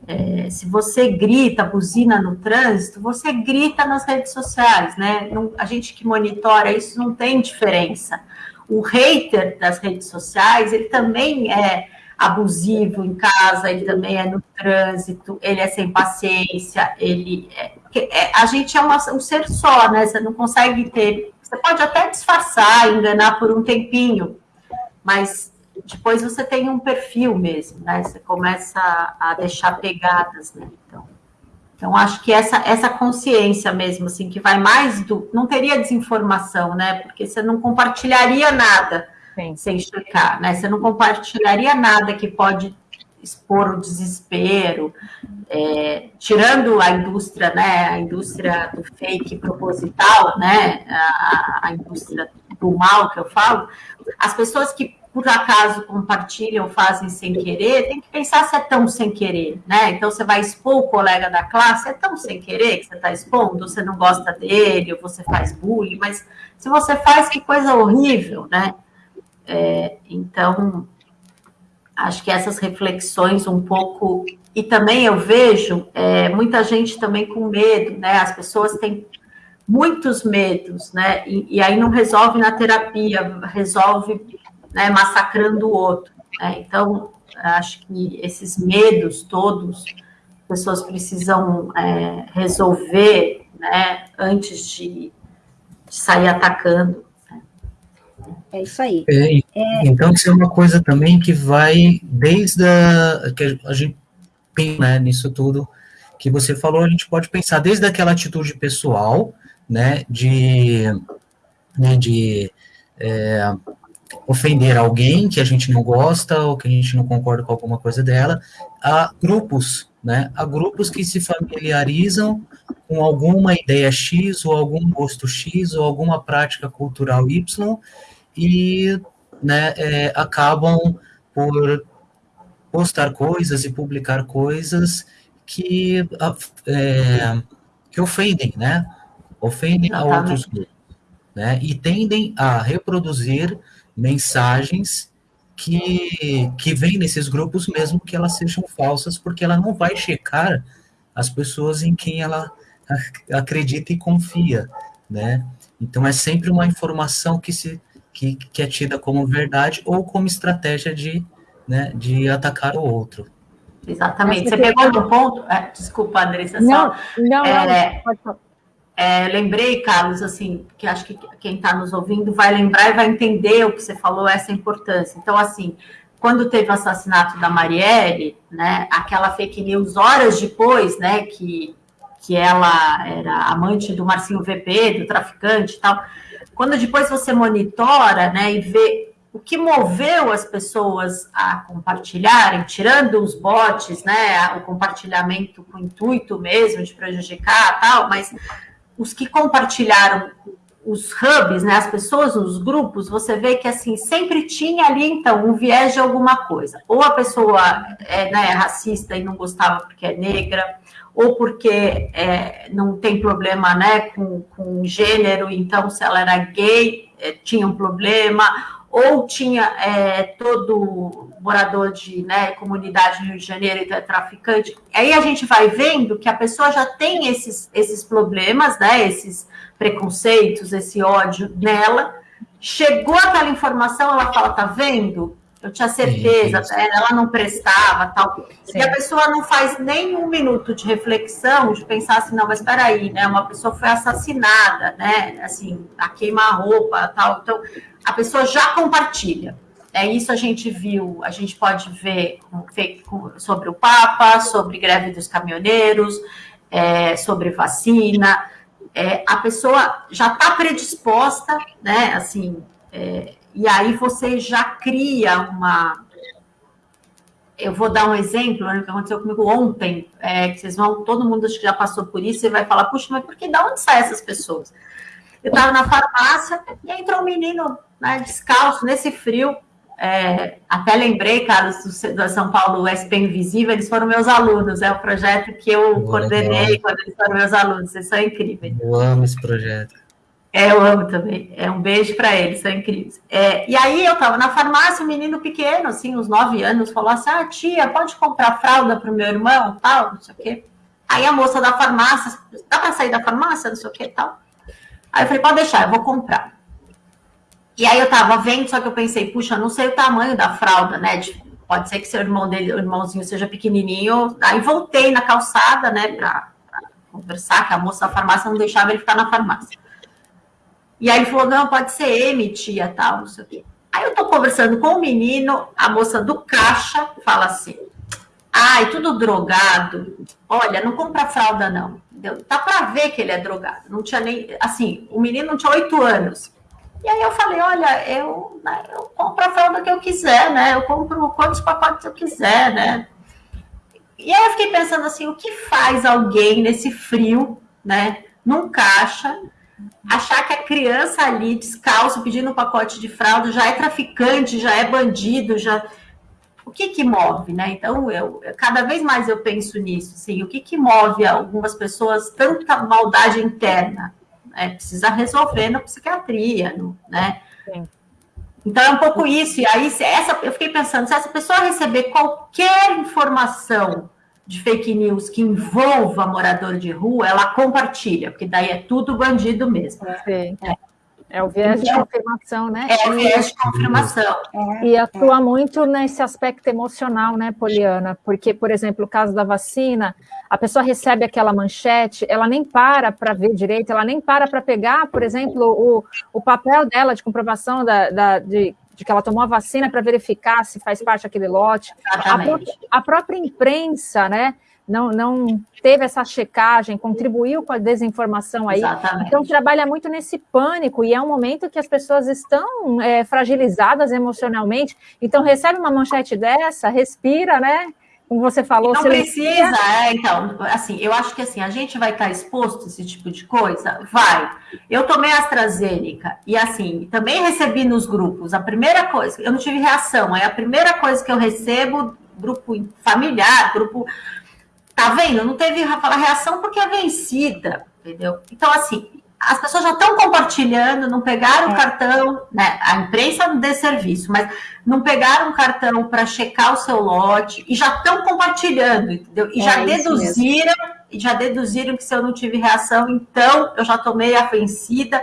É, se você grita, buzina no trânsito, você grita nas redes sociais, né? Não, a gente que monitora isso não tem diferença. O hater das redes sociais, ele também é abusivo em casa, ele também é no trânsito, ele é sem paciência, ele é, é a gente é uma, um ser só, né? Você não consegue ter você pode até disfarçar, enganar por um tempinho, mas depois você tem um perfil mesmo, né? Você começa a deixar pegadas, né? Então, então acho que essa, essa consciência mesmo, assim, que vai mais do. Não teria desinformação, né? Porque você não compartilharia nada Sim. sem checar, né? Você não compartilharia nada que pode expor o desespero, é, tirando a indústria, né, a indústria do fake proposital, né, a, a, indústria do mal que eu falo, as pessoas que por acaso compartilham, fazem sem querer, tem que pensar se é tão sem querer, né? Então você vai expor o colega da classe, é tão sem querer que você está expondo, você não gosta dele, ou você faz bullying, mas se você faz, que coisa horrível, né? É, então, acho que essas reflexões um pouco. E também eu vejo é, muita gente também com medo, né? As pessoas têm muitos medos, né? E, e aí não resolve na terapia, resolve né, massacrando o outro. Né? Então, acho que esses medos todos, as pessoas precisam é, resolver né, antes de, de sair atacando. É isso aí. É, é... Então, isso é uma coisa também que vai desde a. que a gente pensa né, nisso tudo que você falou, a gente pode pensar desde aquela atitude pessoal, né, de, né, de é, ofender alguém que a gente não gosta ou que a gente não concorda com alguma coisa dela, a grupos, né, a grupos que se familiarizam com alguma ideia X ou algum gosto X ou alguma prática cultural Y e né, é, acabam por postar coisas e publicar coisas que, é, que ofendem, né? Ofendem a outros grupos, né? E tendem a reproduzir mensagens que, que vêm nesses grupos, mesmo que elas sejam falsas, porque ela não vai checar as pessoas em quem ela acredita e confia, né? Então é sempre uma informação que se que, que é tida como verdade ou como estratégia de, né, de atacar o outro. Exatamente. Você pegou no ponto. É, desculpa, Andressa. Não, não, é, não. É, lembrei, Carlos, assim, que acho que quem está nos ouvindo vai lembrar e vai entender o que você falou, essa importância. Então, assim, quando teve o assassinato da Marielle, né, aquela fake news horas depois, né, que, que ela era amante do Marcinho VP, do traficante e tal, quando depois você monitora, né, e vê o que moveu as pessoas a compartilharem, tirando os bots, né, o compartilhamento com o intuito mesmo de prejudicar tal, mas os que compartilharam os hubs, né, as pessoas nos grupos, você vê que assim sempre tinha ali então um viés de alguma coisa. Ou a pessoa é né, racista e não gostava porque é negra, ou porque é, não tem problema né, com, com gênero, então se ela era gay, é, tinha um problema, ou tinha é, todo morador de né, comunidade no Rio de Janeiro, então é traficante. Aí a gente vai vendo que a pessoa já tem esses, esses problemas, né, esses preconceitos, esse ódio nela. Chegou aquela informação, ela fala: tá vendo? Eu tinha certeza, sim. ela não prestava, tal. Sim. E a pessoa não faz nem um minuto de reflexão, de pensar assim, não, mas espera aí, né? Uma pessoa foi assassinada, né? Assim, a queima-roupa, tal. Então, a pessoa já compartilha. É isso a gente viu, a gente pode ver sobre o Papa, sobre greve dos caminhoneiros, é, sobre vacina. É, a pessoa já está predisposta, né? Assim, é, e aí você já cria uma. Eu vou dar um exemplo né, que aconteceu comigo ontem, é, que vocês vão, todo mundo acho que já passou por isso, e vai falar, puxa, mas por que da onde saem essas pessoas? Eu estava na farmácia e entrou um menino né, descalço, nesse frio. É, até lembrei, Carlos, do, do São Paulo SP Invisível, eles foram meus alunos, é o projeto que eu Boa, coordenei quando eles foram meus alunos, eles são incríveis. Eu amo esse projeto. É, eu amo também. É um beijo para eles, são incríveis. É, e aí eu estava na farmácia, um menino pequeno, assim, uns nove anos, falou assim: Ah, tia, pode comprar fralda para o meu irmão, tal, não sei o quê. Aí a moça da farmácia, dá para sair da farmácia, não sei o quê, tal. Aí eu falei: Pode deixar, eu vou comprar. E aí eu estava vendo, só que eu pensei: Puxa, não sei o tamanho da fralda, né? De, pode ser que seu irmão dele, o irmãozinho seja pequenininho. Aí voltei na calçada, né, para conversar, que a moça da farmácia não deixava ele ficar na farmácia. E aí ele falou: não, pode ser M, tia, tal, não sei o quê. Aí eu tô conversando com o menino, a moça do caixa fala assim: ai, tudo drogado. Olha, não compra fralda, não. Entendeu? Tá para ver que ele é drogado. Não tinha nem. Assim, o menino não tinha oito anos. E aí eu falei: olha, eu, né, eu compro a fralda que eu quiser, né? Eu compro quantos pacotes eu quiser, né? E aí eu fiquei pensando assim: o que faz alguém nesse frio, né? Num caixa achar que a criança ali descalço pedindo um pacote de fralda já é traficante, já é bandido, já o que que move, né? Então eu cada vez mais eu penso nisso, assim, o que que move algumas pessoas tanta maldade interna? Né? Precisa resolver na psiquiatria, né? Sim. Então é um pouco isso. E aí essa eu fiquei pensando se essa pessoa receber qualquer informação de fake news que envolva morador de rua, ela compartilha, porque daí é tudo bandido mesmo. É, é o viés de então, confirmação, né? É o viés de confirmação. E atua muito nesse aspecto emocional, né, Poliana? Porque, por exemplo, o caso da vacina, a pessoa recebe aquela manchete, ela nem para para ver direito, ela nem para para pegar, por exemplo, o, o papel dela de comprovação da, da de de que ela tomou a vacina para verificar se faz parte daquele lote. A própria, a própria, imprensa, né? Não, não teve essa checagem, contribuiu com a desinformação aí. Exatamente. Então, trabalha muito nesse pânico, e é um momento que as pessoas estão é, fragilizadas emocionalmente. Então, recebe uma manchete dessa, respira, né? Como você falou. Não precisa, é, então, assim, eu acho que assim, a gente vai estar exposto a esse tipo de coisa? Vai. Eu tomei AstraZeneca e assim, também recebi nos grupos. A primeira coisa, eu não tive reação, é a primeira coisa que eu recebo, grupo familiar, grupo. Tá vendo? Não teve reação porque é vencida, entendeu? Então, assim, as pessoas já estão compartilhando, não pegaram o é. cartão, né? A imprensa não dê serviço, mas não pegaram o cartão para checar o seu lote e já estão compartilhando, entendeu? E é já deduziram, e já deduziram que se eu não tive reação, então eu já tomei a vencida.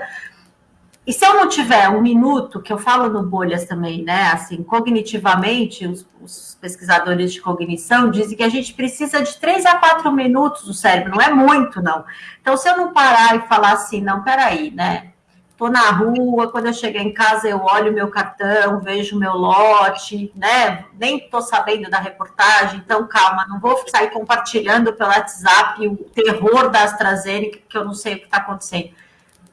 E se eu não tiver um minuto, que eu falo no Bolhas também, né? Assim, cognitivamente, os, os, pesquisadores de cognição dizem que a gente precisa de três a quatro minutos do cérebro, não é muito, não. Então, se eu não parar e falar assim, não, peraí, né? Tô na rua, quando eu chegar em casa, eu olho meu cartão, vejo meu lote, né? Nem tô sabendo da reportagem, então calma, não vou sair compartilhando pelo WhatsApp o terror da AstraZeneca, que eu não sei o que está acontecendo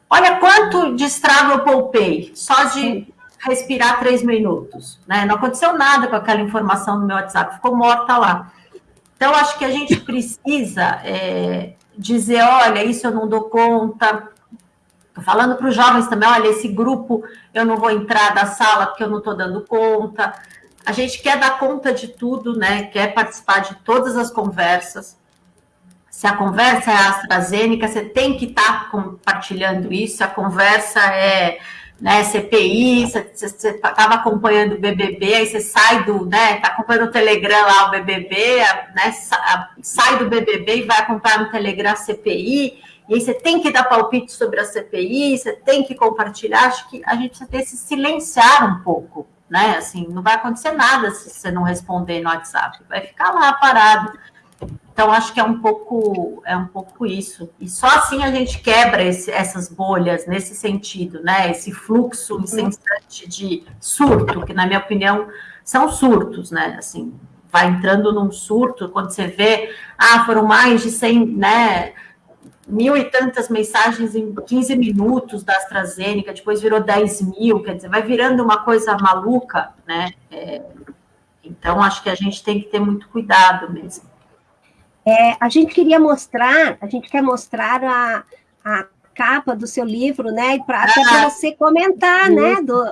Olha quanto de estrago eu poupei, só de respirar três minutos, né? Não aconteceu nada com aquela informação no meu WhatsApp, ficou morta lá. Então, acho que a gente precisa é, dizer, olha, isso eu não dou conta. Estou falando para os jovens também, olha, esse grupo eu não vou entrar da sala porque eu não estou dando conta. A gente quer dar conta de tudo, né? Quer participar de todas as conversas. Se a conversa é AstraZeneca, você tem que estar tá compartilhando isso. Se a conversa é né, CPI, você estava acompanhando o BBB, aí você sai do, né, tá acompanhando o Telegram lá, o BBB, né, sai do BBB e vai acompanhar no Telegram a CPI, e aí você tem que dar palpite sobre a CPI, você tem que compartilhar, acho que a gente precisa ter se silenciar um pouco, né, assim, não vai acontecer nada se você não responder no WhatsApp, vai ficar lá parado. Então, acho que é um pouco, é um pouco isso. E só assim a gente quebra esse, essas bolhas nesse sentido, né? Esse fluxo incessante de surto, que, na minha opinião, são surtos, né? Assim, vai entrando num surto, quando você vê, ah, foram mais de 100, né? Mil e tantas mensagens em 15 minutos da AstraZeneca, depois virou 10 mil, quer dizer, vai virando uma coisa maluca, né? É, então, acho que a gente tem que ter muito cuidado mesmo. É, a gente queria mostrar, a gente quer mostrar a, a capa do seu livro, né? Para ah, você comentar, né? Do,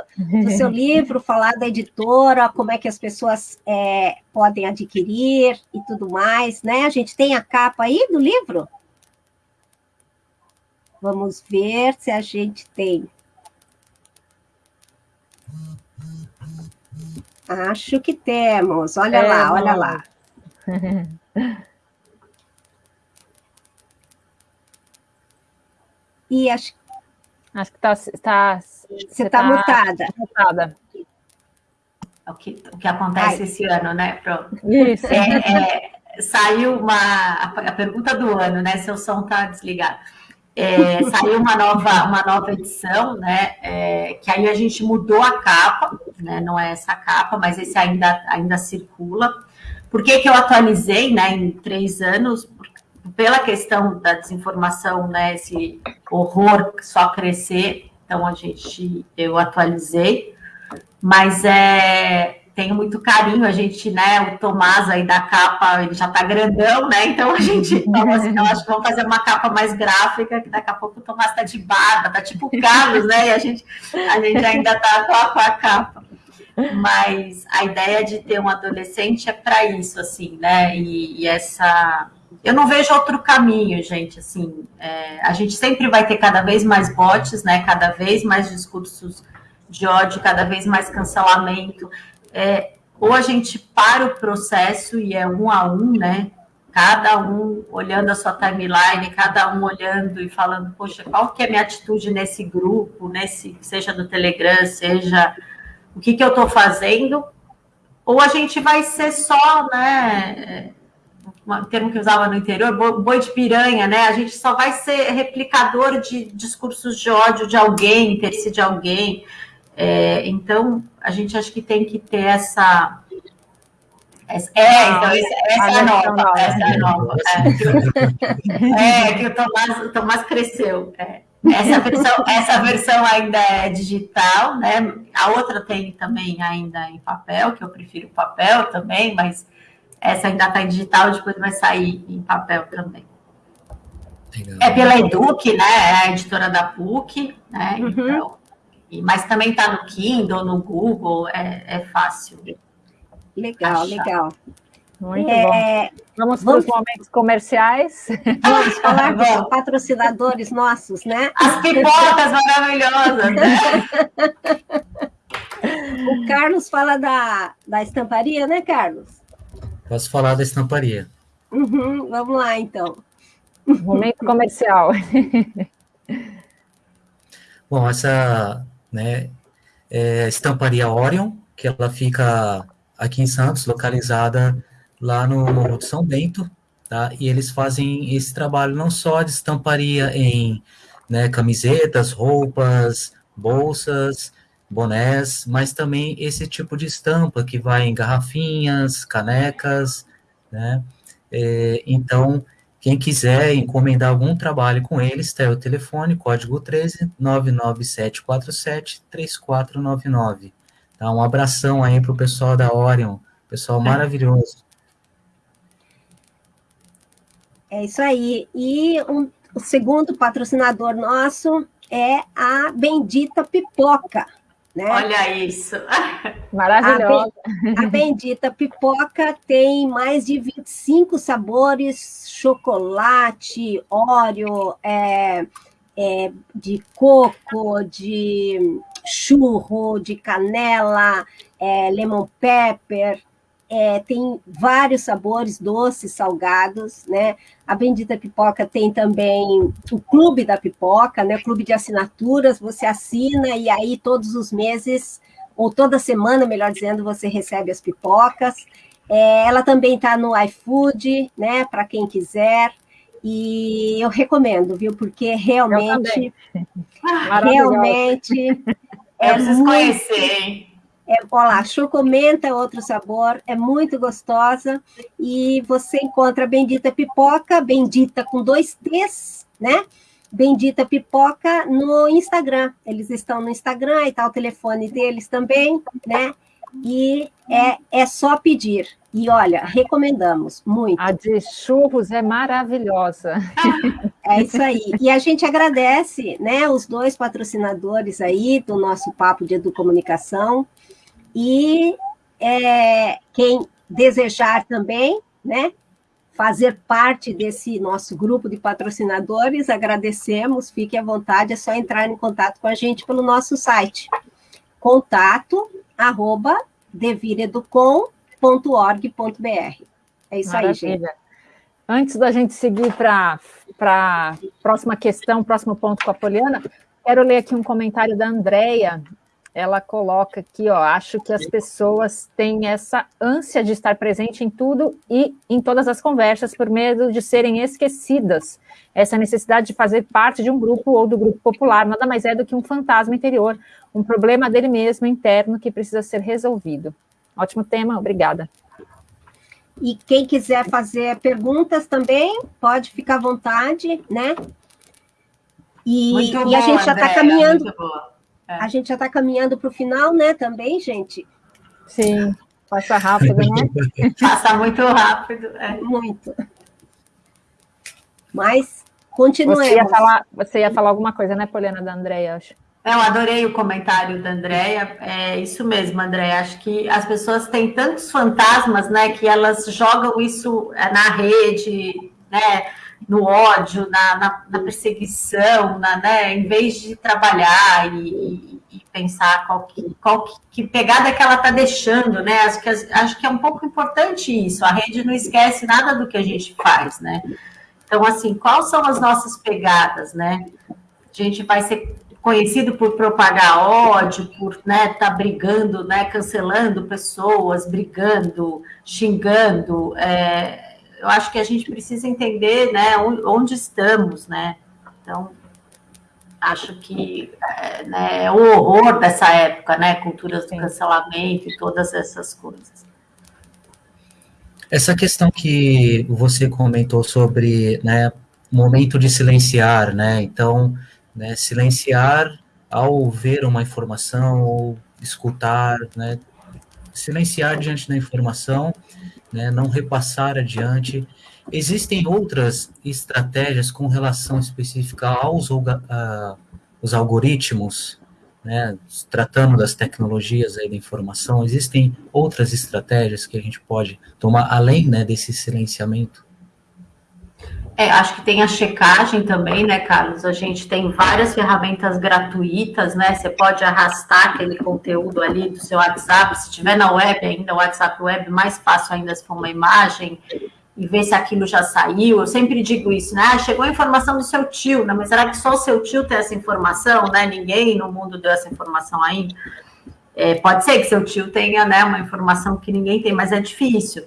do, seu livro, falar da editora, como é que as pessoas é, podem adquirir e tudo mais, né? A gente tem a capa aí do livro? Vamos ver se a gente tem. Acho que temos. Olha é, lá, olha lá. (laughs) E acho, acho que tá, tá, você está tá mutada. mutada. O que, o que acontece Ai. esse ano, né? Pronto. Isso. É, é, saiu uma a, pergunta do ano, né? Seu som está desligado. É, (laughs) saiu uma nova, uma nova edição, né? É, que aí a gente mudou a capa, né? Não é essa capa, mas esse ainda, ainda circula. Por que, que eu atualizei, né? Em três anos? Pela questão da desinformação, né, esse horror só crescer, então a gente, eu atualizei, mas é, tenho muito carinho, a gente, né, o Tomás aí da capa, ele já tá grandão, né, então a gente, (laughs) então, assim, eu acho que vamos fazer uma capa mais gráfica, que daqui a pouco o Tomás tá de barba, tá tipo o Carlos, né, e a gente, a gente ainda tá com a, com a capa. Mas a ideia de ter um adolescente é para isso, assim, né, e, e essa eu não vejo outro caminho, gente. Assim, é, a gente sempre vai ter cada vez mais bots, né? Cada vez mais discursos de ódio, cada vez mais cancelamento. É, ou a gente para o processo e é um a um, né? Cada um olhando a sua timeline, cada um olhando e falando, poxa, qual que é a minha atitude nesse grupo, nesse, seja no Telegram, seja o que, que eu estou fazendo, ou a gente vai ser só, né? Um termo que usava no interior, boi de piranha, né? A gente só vai ser replicador de discursos de ódio de alguém, interesse de alguém. É, então, a gente acha que tem que ter essa. essa é, então, essa, é a nova. Essa é a nova. É, (laughs) é que o Tomás, o Tomás cresceu. É. Essa versão, essa versão ainda é digital, né? A outra tem também ainda em papel, que eu prefiro papel também, mas essa ainda está em digital, depois vai sair em papel também. Legal. É pela Eduque, né? É a editora da PUC, né? Uhum. Então, mas também está no Kindle, no Google, é, é fácil. Legal, achar. legal. Muito é, bom. Vamos, vamos para os momentos comerciais. (laughs) Vamos falar dos patrocinadores nossos, né? As pipocas maravilhosas, né? (laughs) O Carlos fala da, da estamparia, né, Carlos? Posso falar da estamparia. Uhum, vamos lá, então. Momento comercial. (laughs) Bom, essa né, é a estamparia Orion, que ela fica aqui em Santos, localizada lá no Morro de São Bento, tá? E eles fazem esse trabalho não só de estamparia em né, camisetas, roupas, bolsas, bonés, mas também esse tipo de estampa que vai em garrafinhas, canecas, né? É, então, Quem quiser encomendar algum trabalho com eles, está o telefone, código 13 99747 3499. Tá? Um abração aí para o pessoal da Orion, pessoal maravilhoso. É isso aí. E um, o segundo patrocinador nosso é a Bendita Pipoca. Né? Olha isso! Maravilhosa! A, a, Bendita Pipoca tem mais de 25 sabores: chocolate, óleo, é, é, de coco, de churro, de canela, é, lemon pepper, é, tem vários sabores, doces, salgados, né? A Bendita Pipoca tem também o Clube da Pipoca, né? Clube de assinaturas, você assina e aí todos os meses, ou toda semana, melhor dizendo, você recebe as pipocas. É, ela também está no iFood, né? Para quem quiser. E eu recomendo, viu? Porque realmente. Realmente. É eu preciso muito... conhecer, hein? É, olha lá, chocomenta outro sabor, é muito gostosa. E você encontra a Bendita Pipoca, Bendita com dois T's, né? Bendita Pipoca no Instagram. Eles estão no Instagram e tá o telefone deles também, né? E é, é só pedir. E olha, recomendamos muito. A de churros é maravilhosa. (laughs) É isso aí. E a gente agradece, né, os dois patrocinadores aí do nosso papo de educomunicação. E é, quem desejar também, né, fazer parte desse nosso grupo de patrocinadores, agradecemos, fique à vontade, é só entrar em contato com a gente pelo nosso site, contato, arroba, devireducom.org.br. É isso Maravilha. aí, gente. Antes da gente seguir para a próxima questão, próximo ponto com a Poliana, quero ler aqui um comentário da Andrea ela coloca aqui, ó, acho que as pessoas têm essa ânsia de estar presente em tudo e em todas as conversas por medo de serem esquecidas. Essa necessidade de fazer parte de um grupo ou do grupo popular nada mais é do que um fantasma interior, um problema dele mesmo interno que precisa ser resolvido. Ótimo tema, obrigada. E quem quiser fazer perguntas também, pode ficar à vontade, né? E, e a gente já está caminhando. É. A gente já está caminhando para o final, né, também, gente? Sim, passa rápido, né? (laughs) passa muito rápido. É. Muito. Mas continuemos. Você ia, falar, você ia falar alguma coisa, né, Poliana, da Andréia, acho. Eu adorei o comentário da Andréia. É isso mesmo, Andréia. Acho que as pessoas têm tantos fantasmas, né, que elas jogam isso é, na rede, né? No ódio, na, na, na perseguição, na, né, em vez de trabalhar e, e pensar qual, que, qual que, que, pegada que ela está deixando, né? Acho que, acho que é um pouco importante isso. A rede não esquece nada do que a gente faz, né? Então, assim, quais são as nossas pegadas, né? A gente vai ser conhecido por propagar ódio, por né, tá brigando, né, cancelando pessoas, brigando, xingando. É, eu acho que a gente precisa entender né, onde estamos, né? Então, acho que é, né, é o horror dessa época, né? Culturas do cancelamento e todas essas coisas. Essa questão que você comentou sobre né, momento de silenciar, né? Então, né, silenciar ao ver uma informação ou escutar, né? Silenciar diante da informação né, não repassar adiante. Existem outras estratégias com relação específica aos os algoritmos, né, tratando das tecnologias aí da informação, existem outras estratégias que a gente pode tomar além né, desse silenciamento? É, acho que tem a checagem também, né, Carlos? A gente tem várias ferramentas gratuitas, né? Você pode arrastar aquele conteúdo ali do seu WhatsApp, se tiver na web ainda, o WhatsApp web, mais fácil ainda se for uma imagem, e ver se aquilo já saiu. Eu sempre digo isso, né? Ah, chegou a informação do seu tio, né? Mas será que só o seu tio tem essa informação, né? Ninguém no mundo deu essa informação ainda. É, pode ser que seu tio tenha né, uma informação que ninguém tem, mas é difícil.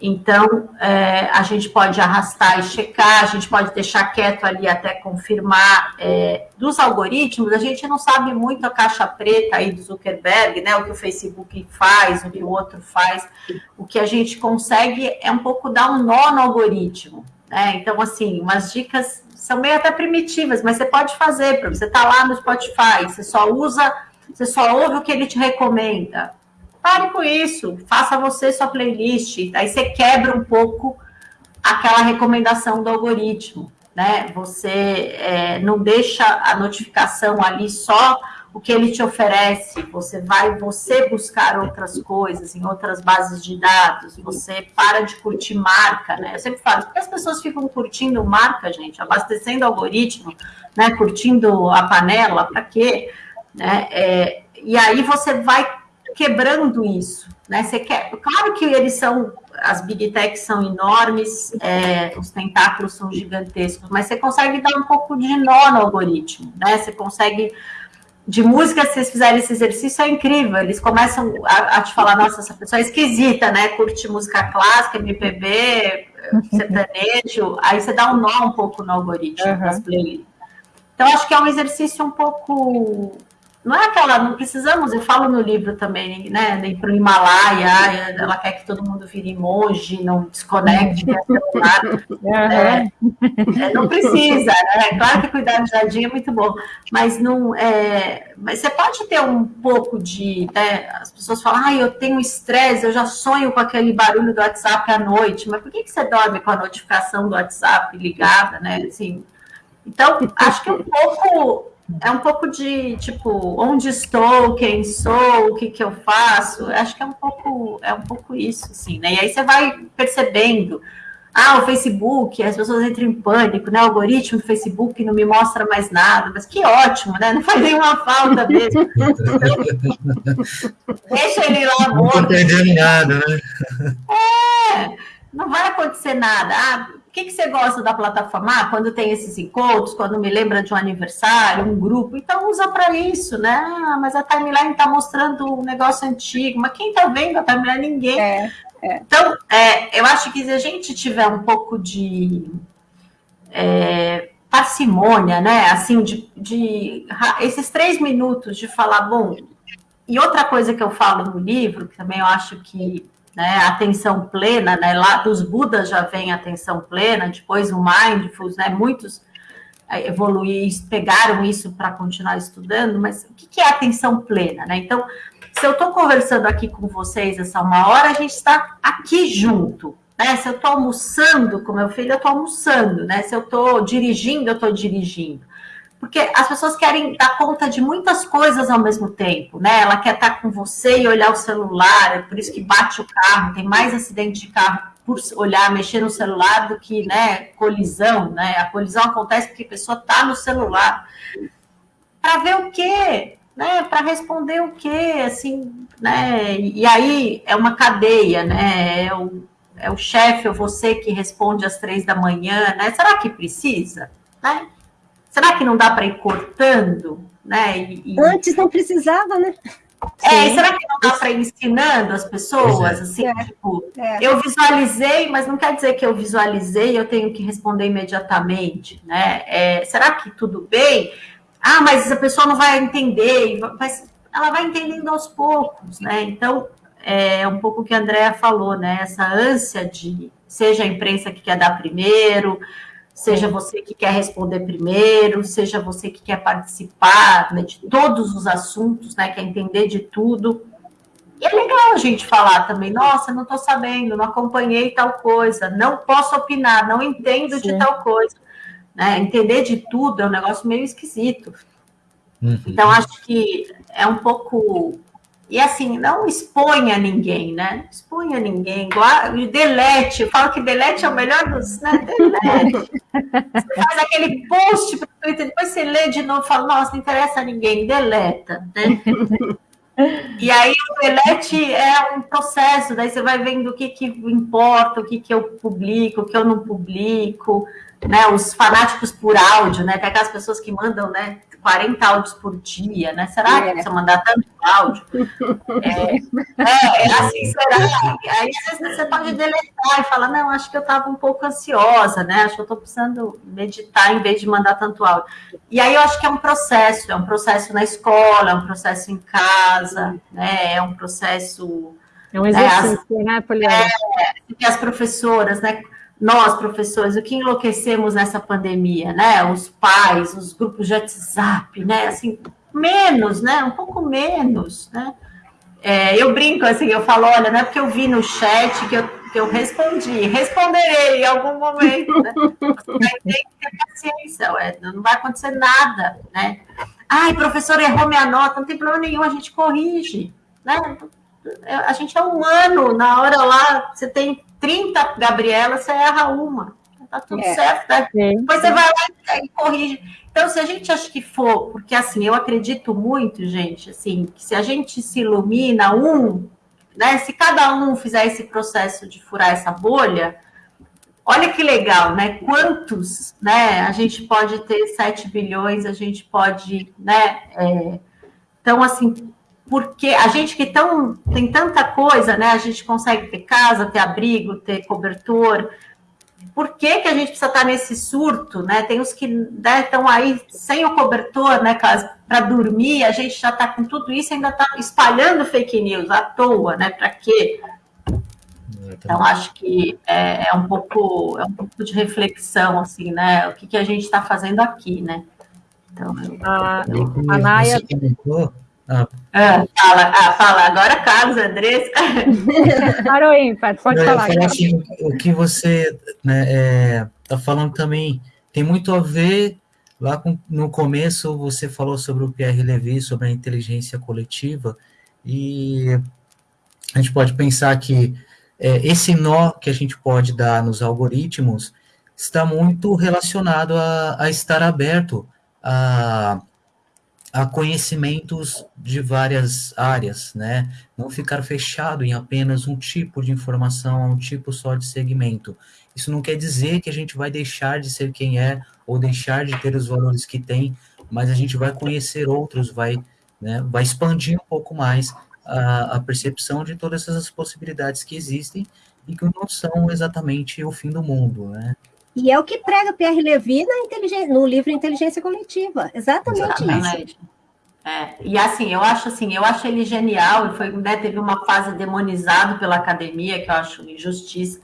Então, é, a gente pode arrastar e checar, a gente pode deixar quieto ali até confirmar. É, dos algoritmos, a gente não sabe muito a caixa preta aí do Zuckerberg, né? O que o Facebook faz, o que o outro faz. O que a gente consegue é um pouco dar um nó no algoritmo. Né? Então, assim, umas dicas são meio até primitivas, mas você pode fazer, você estar tá lá no Spotify, você só usa, você só ouve o que ele te recomenda. Pare com isso, faça você sua playlist, aí você quebra um pouco aquela recomendação do algoritmo, né? Você é, não deixa a notificação ali só o que ele te oferece, você vai você buscar outras coisas em outras bases de dados, você para de curtir marca, né? Eu sempre falo, porque as pessoas ficam curtindo marca, gente, abastecendo algoritmo, né? Curtindo a panela, para quê? Né? É, e aí você vai quebrando isso, né? Você quer, claro que eles são as big techs são enormes, é, os tentáculos são gigantescos, mas você consegue dar um pouco de nó no algoritmo, né? Você consegue. De música, se vocês fizerem esse exercício, é incrível. Eles começam a, a te falar, nossa, essa pessoa é esquisita, né? Curte música clássica, MPB, (laughs) sertanejo. Aí você dá um nó um pouco no algoritmo uhum. das playlists. Então, acho que é um exercício um pouco não é aquela, não precisamos, eu falo no livro também, né? Ir para o Himalaia, ela quer que todo mundo vire monge, não desconecte, celular. (laughs) É, é, não precisa, né? Claro que cuidar do jardim é muito bom, mas não é. Mas você pode ter um pouco de. Né, as pessoas falam, ah, eu tenho estresse, eu já sonho com aquele barulho do WhatsApp à noite, mas por que, que você dorme com a notificação do WhatsApp ligada, né? Assim, então, acho que um pouco é um pouco de tipo onde estou, quem sou, o que, que eu faço. Acho que é um pouco é um pouco isso, assim, né? E aí você vai percebendo. Ah, o Facebook, as pessoas entram em pânico, né? O algoritmo do Facebook não me mostra mais nada, mas que ótimo, né? Não faz nenhuma falta mesmo. (laughs) Deixa ele lá morto. Não perdendo nada, né? É, não vai acontecer nada. Ah, que, que você gosta da plataforma? Ah, quando tem esses encontros, quando me lembra de um aniversário, um grupo, então usa para isso, né? Ah, mas a timeline está mostrando um negócio antigo, mas quem está vendo a timeline? Ninguém. É, é. Então, é, eu acho que se a gente tiver um pouco de é, parcimônia, né? Assim, de, de esses três minutos de falar, bom, e outra coisa que eu falo no livro, que também eu acho que né, atenção plena, né, lá dos Budas já vem atenção plena, depois o Mindfulness, né, muitos é, evoluir, pegaram isso para continuar estudando, mas o que, é atenção plena, né? Então, se eu estou conversando aqui com vocês essa uma hora, a gente está aqui junto, né? Se eu estou almoçando com meu filho, eu estou almoçando, né? Se eu estou dirigindo, eu estou dirigindo porque as pessoas querem dar conta de muitas coisas ao mesmo tempo, né? Ela quer estar com você e olhar o celular, é por isso que bate o carro, tem mais acidente de carro por olhar, mexer no celular do que, né, colisão, né? A colisão acontece porque a pessoa está no celular. Para ver o quê? Né? Para responder o quê? Assim, né? E aí é uma cadeia, né? É o, é o chefe ou você que responde às três da manhã, né? Será que precisa? Né? Será que não dá para ir cortando? Né? E, e... Antes não precisava, né? É, será que não dá para ir ensinando as pessoas? É. Assim, é. tipo, é. eu visualizei, mas não quer dizer que eu visualizei, eu tenho que responder imediatamente, né? É, será que tudo bem? Ah, mas a pessoa não vai entender, mas ela vai entendendo aos poucos, né? Então, é um pouco o que a Andrea falou, né? Essa ânsia de seja a imprensa que quer dar primeiro, seja você que quer responder primeiro, seja você que quer participar né, de todos os assuntos, né, quer entender de tudo. E é legal a gente falar também, nossa, não estou sabendo, não acompanhei tal coisa, não posso opinar, não entendo Sim. de tal coisa. Né? Entender de tudo é um negócio meio esquisito. Uhum. Então, acho que é um pouco e assim, não exponha ninguém, né? Exponha ninguém, delete. Eu falo que delete é o melhor dos. Né? Delete. Você faz aquele post para o Twitter, depois você lê de novo e fala, nossa, não interessa a ninguém, deleta, né? (laughs) E aí o delete é um processo, daí você vai vendo o que, que importa, o que, que eu publico, o que eu não publico, né? Os fanáticos por áudio, né? Tem aquelas pessoas que mandam, né? 40 áudios por dia, né? Será é. que você mandar tanto áudio? (laughs) É, é, assim, será? Aí às vezes você pode deletar e falar, não, acho que eu estava um pouco ansiosa, né? Acho que eu estou precisando meditar em vez de mandar tanto áudio. E aí eu acho que é um processo, é um processo na escola, é um processo em casa, né? É um processo. É um exercício, né, as, né Poliana? É, as professoras, né? Nós, professores, o que enlouquecemos nessa pandemia, né? Os pais, os grupos de WhatsApp, né? Assim, menos, né? Um pouco menos, né? É, eu brinco assim, eu falo, olha, não é porque eu vi no chat que eu, que eu respondi, responderei em algum momento, né? Vai ter que ter paciência, ué, não vai acontecer nada, né? Ai, professor, errou minha nota, não tem problema nenhum, a gente corrige, né? A gente é humano, na hora lá, você tem 30 Gabriela, você erra uma. Tá tudo é. certo, né? Depois você vai lá e corrige. Então, se a gente acha que for, porque assim, eu acredito muito, gente, assim, que se a gente se ilumina um, né? Se cada um fizer esse processo de furar essa bolha, olha que legal, né? Quantos, né? A gente pode ter 7 bilhões, a gente pode, né? É, então, assim, porque a gente que tão, tem tanta coisa, né? A gente consegue ter casa, ter abrigo, ter cobertor. Por que, que a gente precisa estar nesse surto, né? Tem os que estão né, aí sem o cobertor, né? Para dormir, a gente já está com tudo isso, ainda está espalhando fake news à toa, né? Para quê? Então, acho que é, é, um pouco, é um pouco de reflexão, assim, né? O que, que a gente está fazendo aqui, né? Então, eu, a, a Naya... Ah. Ah, fala, ah, fala, agora Carlos, Andrés. (laughs) Parou ímpar, pode eu falar. Assim, o que você está né, é, tá falando também tem muito a ver, lá com, no começo você falou sobre o Pierre Levy, sobre a inteligência coletiva, e a gente pode pensar que é, esse nó que a gente pode dar nos algoritmos está muito relacionado a, a estar aberto a a conhecimentos de várias áreas, né? Não ficar fechado em apenas um tipo de informação, um tipo só de segmento. Isso não quer dizer que a gente vai deixar de ser quem é ou deixar de ter os valores que tem, mas a gente vai conhecer outros, vai, né, vai expandir um pouco mais a, a percepção de todas essas possibilidades que existem e que não são exatamente o fim do mundo, né? E é o que prega Pierre Levy no livro Inteligência Coletiva. Exatamente, Exatamente. isso. É, e assim, eu acho assim, eu acho ele genial, foi, né, teve uma fase demonizado pela academia, que eu acho injustiça.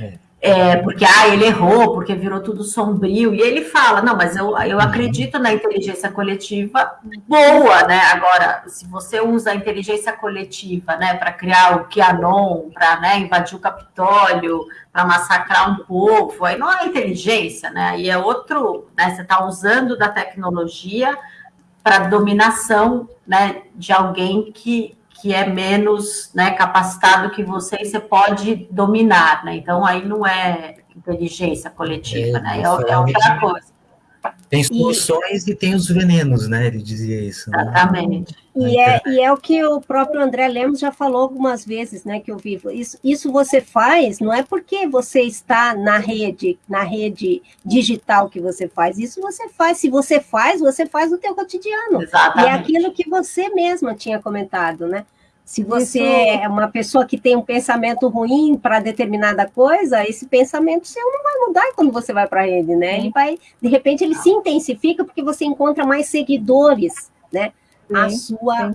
É. É, porque ah, ele errou, porque virou tudo sombrio, e ele fala, não, mas eu, eu uhum. acredito na inteligência coletiva boa, né? Agora, se você usa a inteligência coletiva né, para criar o QAnon, para né, invadir o Capitólio, para massacrar um povo, aí não é inteligência, né? Aí é outro, né? Você está usando da tecnologia para dominação né, de alguém que, que é menos né, capacitado que você e você pode dominar, né? Então aí não é inteligência coletiva, é, né? É, é outra coisa. Tem soluções e, e, tem os venenos, né? Ele dizia isso. Né? Exatamente. E é, e é o que o próprio André Lemos já falou algumas vezes, né? Que eu vivo. Isso, isso você faz, não é porque você está na rede, na rede digital que você faz. Isso você faz. Se você faz, você faz no teu cotidiano. Exatamente. E é aquilo que você mesma tinha comentado, né? Se você Isso. é uma pessoa que tem um pensamento ruim para determinada coisa, esse pensamento seu não vai mudar quando você vai para a rede, né? Ele vai, de repente, ele se intensifica porque você encontra mais seguidores, né? A sua,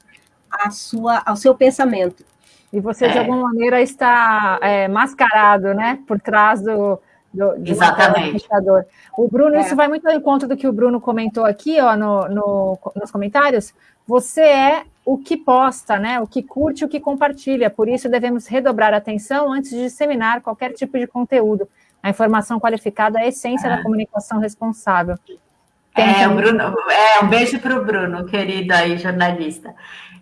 a sua, ao seu pensamento. E você, é. de alguma maneira, está é, mascarado, né? Por trás do, do, Exatamente. O Bruno, é. isso vai muito ao encontro do que o Bruno comentou aqui, ó, no, no, nos comentários. Você é o que posta, né? O que curte, o que compartilha. Por isso devemos redobrar atenção antes de disseminar qualquer tipo de conteúdo. A informação qualificada é a essência é. da comunicação responsável. Tem é, Bruno, é, um beijo para o Bruno, querido aí, jornalista.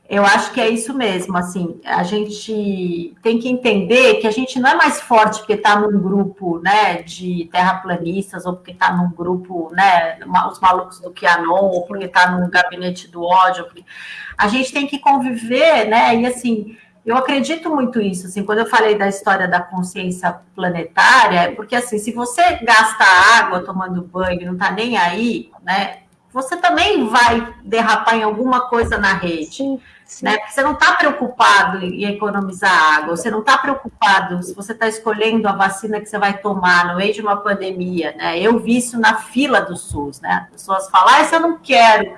Eu acho que é isso mesmo, assim, a gente tem que entender que a gente não é mais forte porque está num grupo, né, de terraplanistas, ou porque está num grupo, né, os malucos do Kianon, ou porque está num gabinete do ódio, porque... a gente tem que conviver, né, e assim, eu acredito muito isso, assim, quando eu falei da história da consciência planetária, porque assim, se você gasta água tomando banho não está nem aí, né, você também vai derrapar em alguma coisa na rede. Sim. Né? Porque você não está preocupado em economizar água, você não está preocupado se você está escolhendo a vacina que você vai tomar no meio de uma pandemia. Né? Eu vi isso na fila do SUS, né? As pessoas falam, ah, isso eu não quero.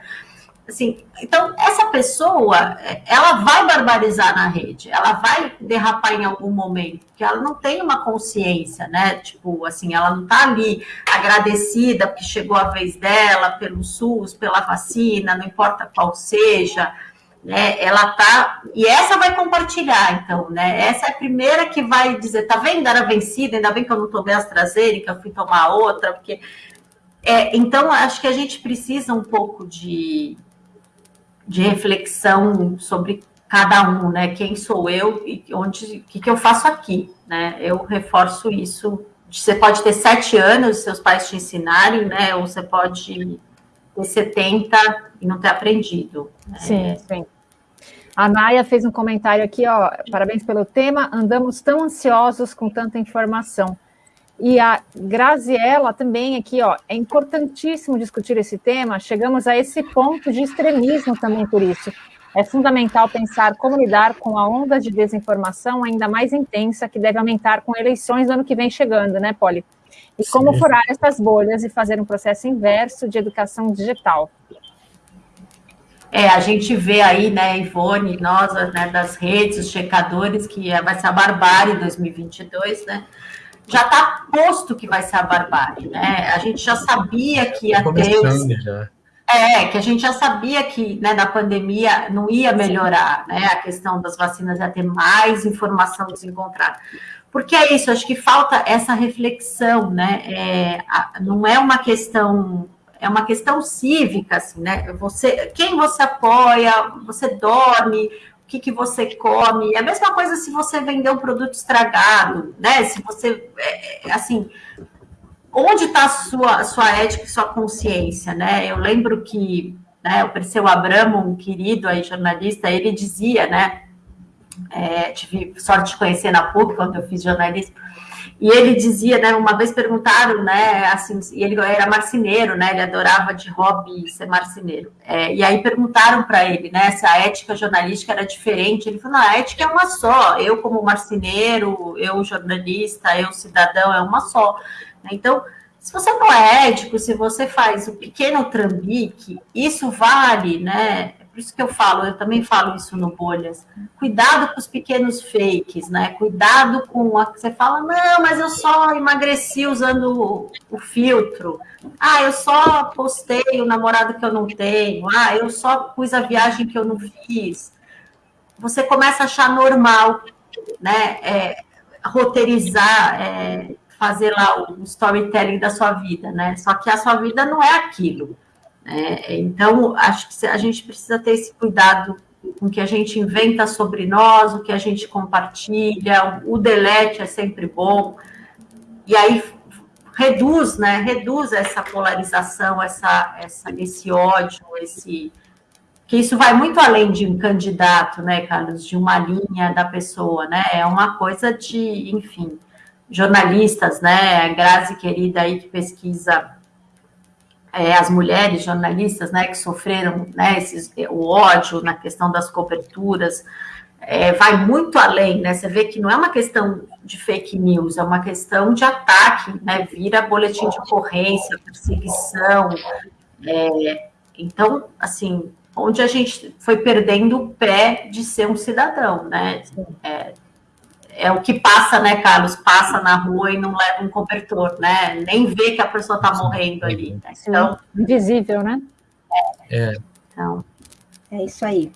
Assim, então, essa pessoa, ela vai barbarizar na rede, ela vai derrapar em algum momento, porque ela não tem uma consciência, né? Tipo, assim, ela não tá ali agradecida porque chegou a vez dela pelo SUS, pela vacina, não importa qual seja, né? Ela tá. E essa vai compartilhar, então, né? Essa é a primeira que vai dizer, tá vendo? Era vencida, ainda bem que eu não tomei AstraZeneca, eu fui tomar outra, porque. É, então, acho que a gente precisa um pouco de de reflexão sobre cada um, né? Quem sou eu e onde, o que, que eu faço aqui, né? Eu reforço isso. Você pode ter sete anos, seus pais te ensinarem, né? Ou você pode ter 70 e não ter aprendido. Né? Sim, sim. A Naya fez um comentário aqui, ó. Parabéns pelo tema. Andamos tão ansiosos com tanta informação. E a Graziella também aqui, ó, é importantíssimo discutir esse tema, chegamos a esse ponto de extremismo também por isso. É fundamental pensar como lidar com a onda de desinformação ainda mais intensa que deve aumentar com eleições do ano que vem chegando, né, Poli? E Sim. como furar essas bolhas e fazer um processo inverso de educação digital. É, a gente vê aí, né, Ivone, nós, né, das redes, os checadores, que vai ser a barbárie 2022, né? Já está posto que vai ser a barbárie, né? A gente já sabia que ia ter... Já. É, que a gente já sabia que né, na pandemia não ia melhorar, né? A questão das vacinas ia ter mais informação desencontrada. Porque é isso, acho que falta essa reflexão, né? É, a, não é uma questão, é uma questão cívica, assim, né? Você, quem você apoia, você dorme, o que, que você come. É a mesma coisa se você vender um produto estragado, né? Se você, é, é, assim, onde está a sua, sua ética e sua consciência, né? Eu lembro que né, o Perseu Abramo, um querido aí, jornalista, ele dizia, né? É, tive sorte de conhecer na PUC quando eu fiz jornalismo e ele dizia, né, uma vez perguntaram, né, assim, e ele era marceneiro, né, ele adorava de hobby ser marceneiro. É, e aí perguntaram para ele, né, se a ética jornalística era diferente. Ele falou, não, a ética é uma só. Eu como marceneiro, eu jornalista, eu cidadão, é uma só. Então, se você não é ético, se você faz o pequeno trambique, isso vale, né, por isso que eu falo, eu também falo isso no Bolhas. Cuidado com os pequenos fakes, né? Cuidado com a que você fala, não, mas eu só emagreci usando o, o filtro. Ah, eu só postei o namorado que eu não tenho. Ah, eu só pus a viagem que eu não fiz. Você começa a achar normal, né? É, roteirizar, é, fazer lá o storytelling da sua vida, né? Só que a sua vida não é aquilo. É, então, acho que a gente precisa ter esse cuidado com o que a gente inventa sobre nós, o que a gente compartilha, o delete é sempre bom, e aí reduz, né, reduz essa polarização, essa, essa, esse ódio, esse que isso vai muito além de um candidato, né, Carlos, de uma linha da pessoa, né, é uma coisa de, enfim, jornalistas, né, Grazi querida aí que pesquisa é, as mulheres jornalistas, né, que sofreram né, esses, o ódio na questão das coberturas, é, vai muito além, né? Você vê que não é uma questão de fake news, é uma questão de ataque, né? Vira boletim de ocorrência, perseguição. É, então, assim, onde a gente foi perdendo o pé de ser um cidadão, né? É, é o que passa, né, Carlos? Passa na rua e não leva um cobertor, né? Nem vê que a pessoa está morrendo ali. Né? Então, invisível, né? É. Então, é isso aí.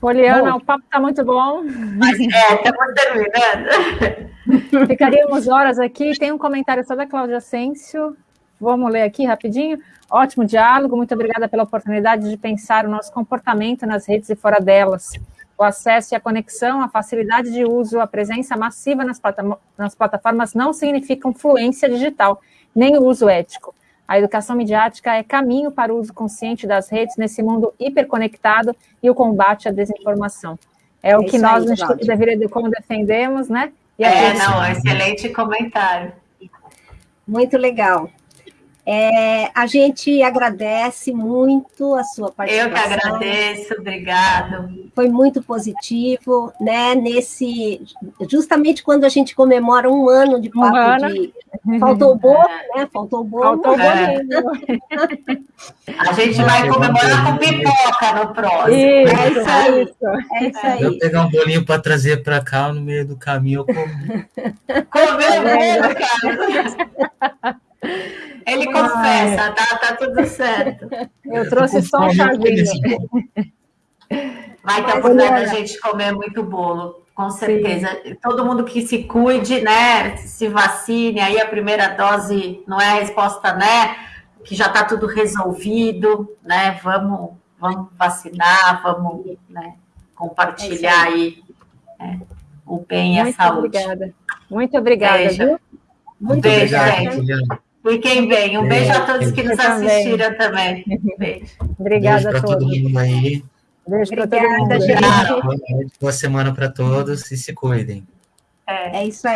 Poliana, bom, o papo está muito bom. É, estamos terminando. (laughs) Ficaríamos horas aqui. Tem um comentário só da Cláudia Asensio. Vamos ler aqui rapidinho. Ótimo diálogo, muito obrigada pela oportunidade de pensar o nosso comportamento nas redes e fora delas o acesso e a conexão, a facilidade de uso, a presença massiva nas, plata nas plataformas não significam fluência digital, nem o uso ético. A educação midiática é caminho para o uso consciente das redes nesse mundo hiperconectado e o combate à desinformação. É, é o que nós, aí, no Instituto Deveria Como defendemos, né? é, não, excelente comentário. Muito legal. É, a gente agradece muito a sua participação. Eu que agradeço, obrigado. Foi muito positivo, né? Nesse, justamente quando a gente comemora um ano de papo um ano. de. Faltou o bolo, né? Faltou o bolo. Faltou é. A gente vai comemorar com pipoca no próximo. Isso, é isso aí. É isso aí. Eu pegar um bolinho para trazer para cá no meio do caminho, eu como. Comeu mesmo, cara. (laughs) Ele confessa, tá, tá tudo certo. Eu trouxe só um chazinho. Vai ter a oportunidade da gente comer muito bolo, com certeza. Sim. Todo mundo que se cuide, né? Se vacine, aí a primeira dose não é a resposta, né? Que já está tudo resolvido, né? Vamos, vamos vacinar, vamos né, compartilhar é aí né, o bem e a saúde. Obrigada. Muito obrigada, beijo. viu? Muito beijo, gente. Fiquem bem. Um beijo a todos que nos assistiram também. Beijo. Obrigada beijo a todos. todo mundo aí. Beijo para todo mundo. Gente. Boa semana para todos e se cuidem. É, é isso aí.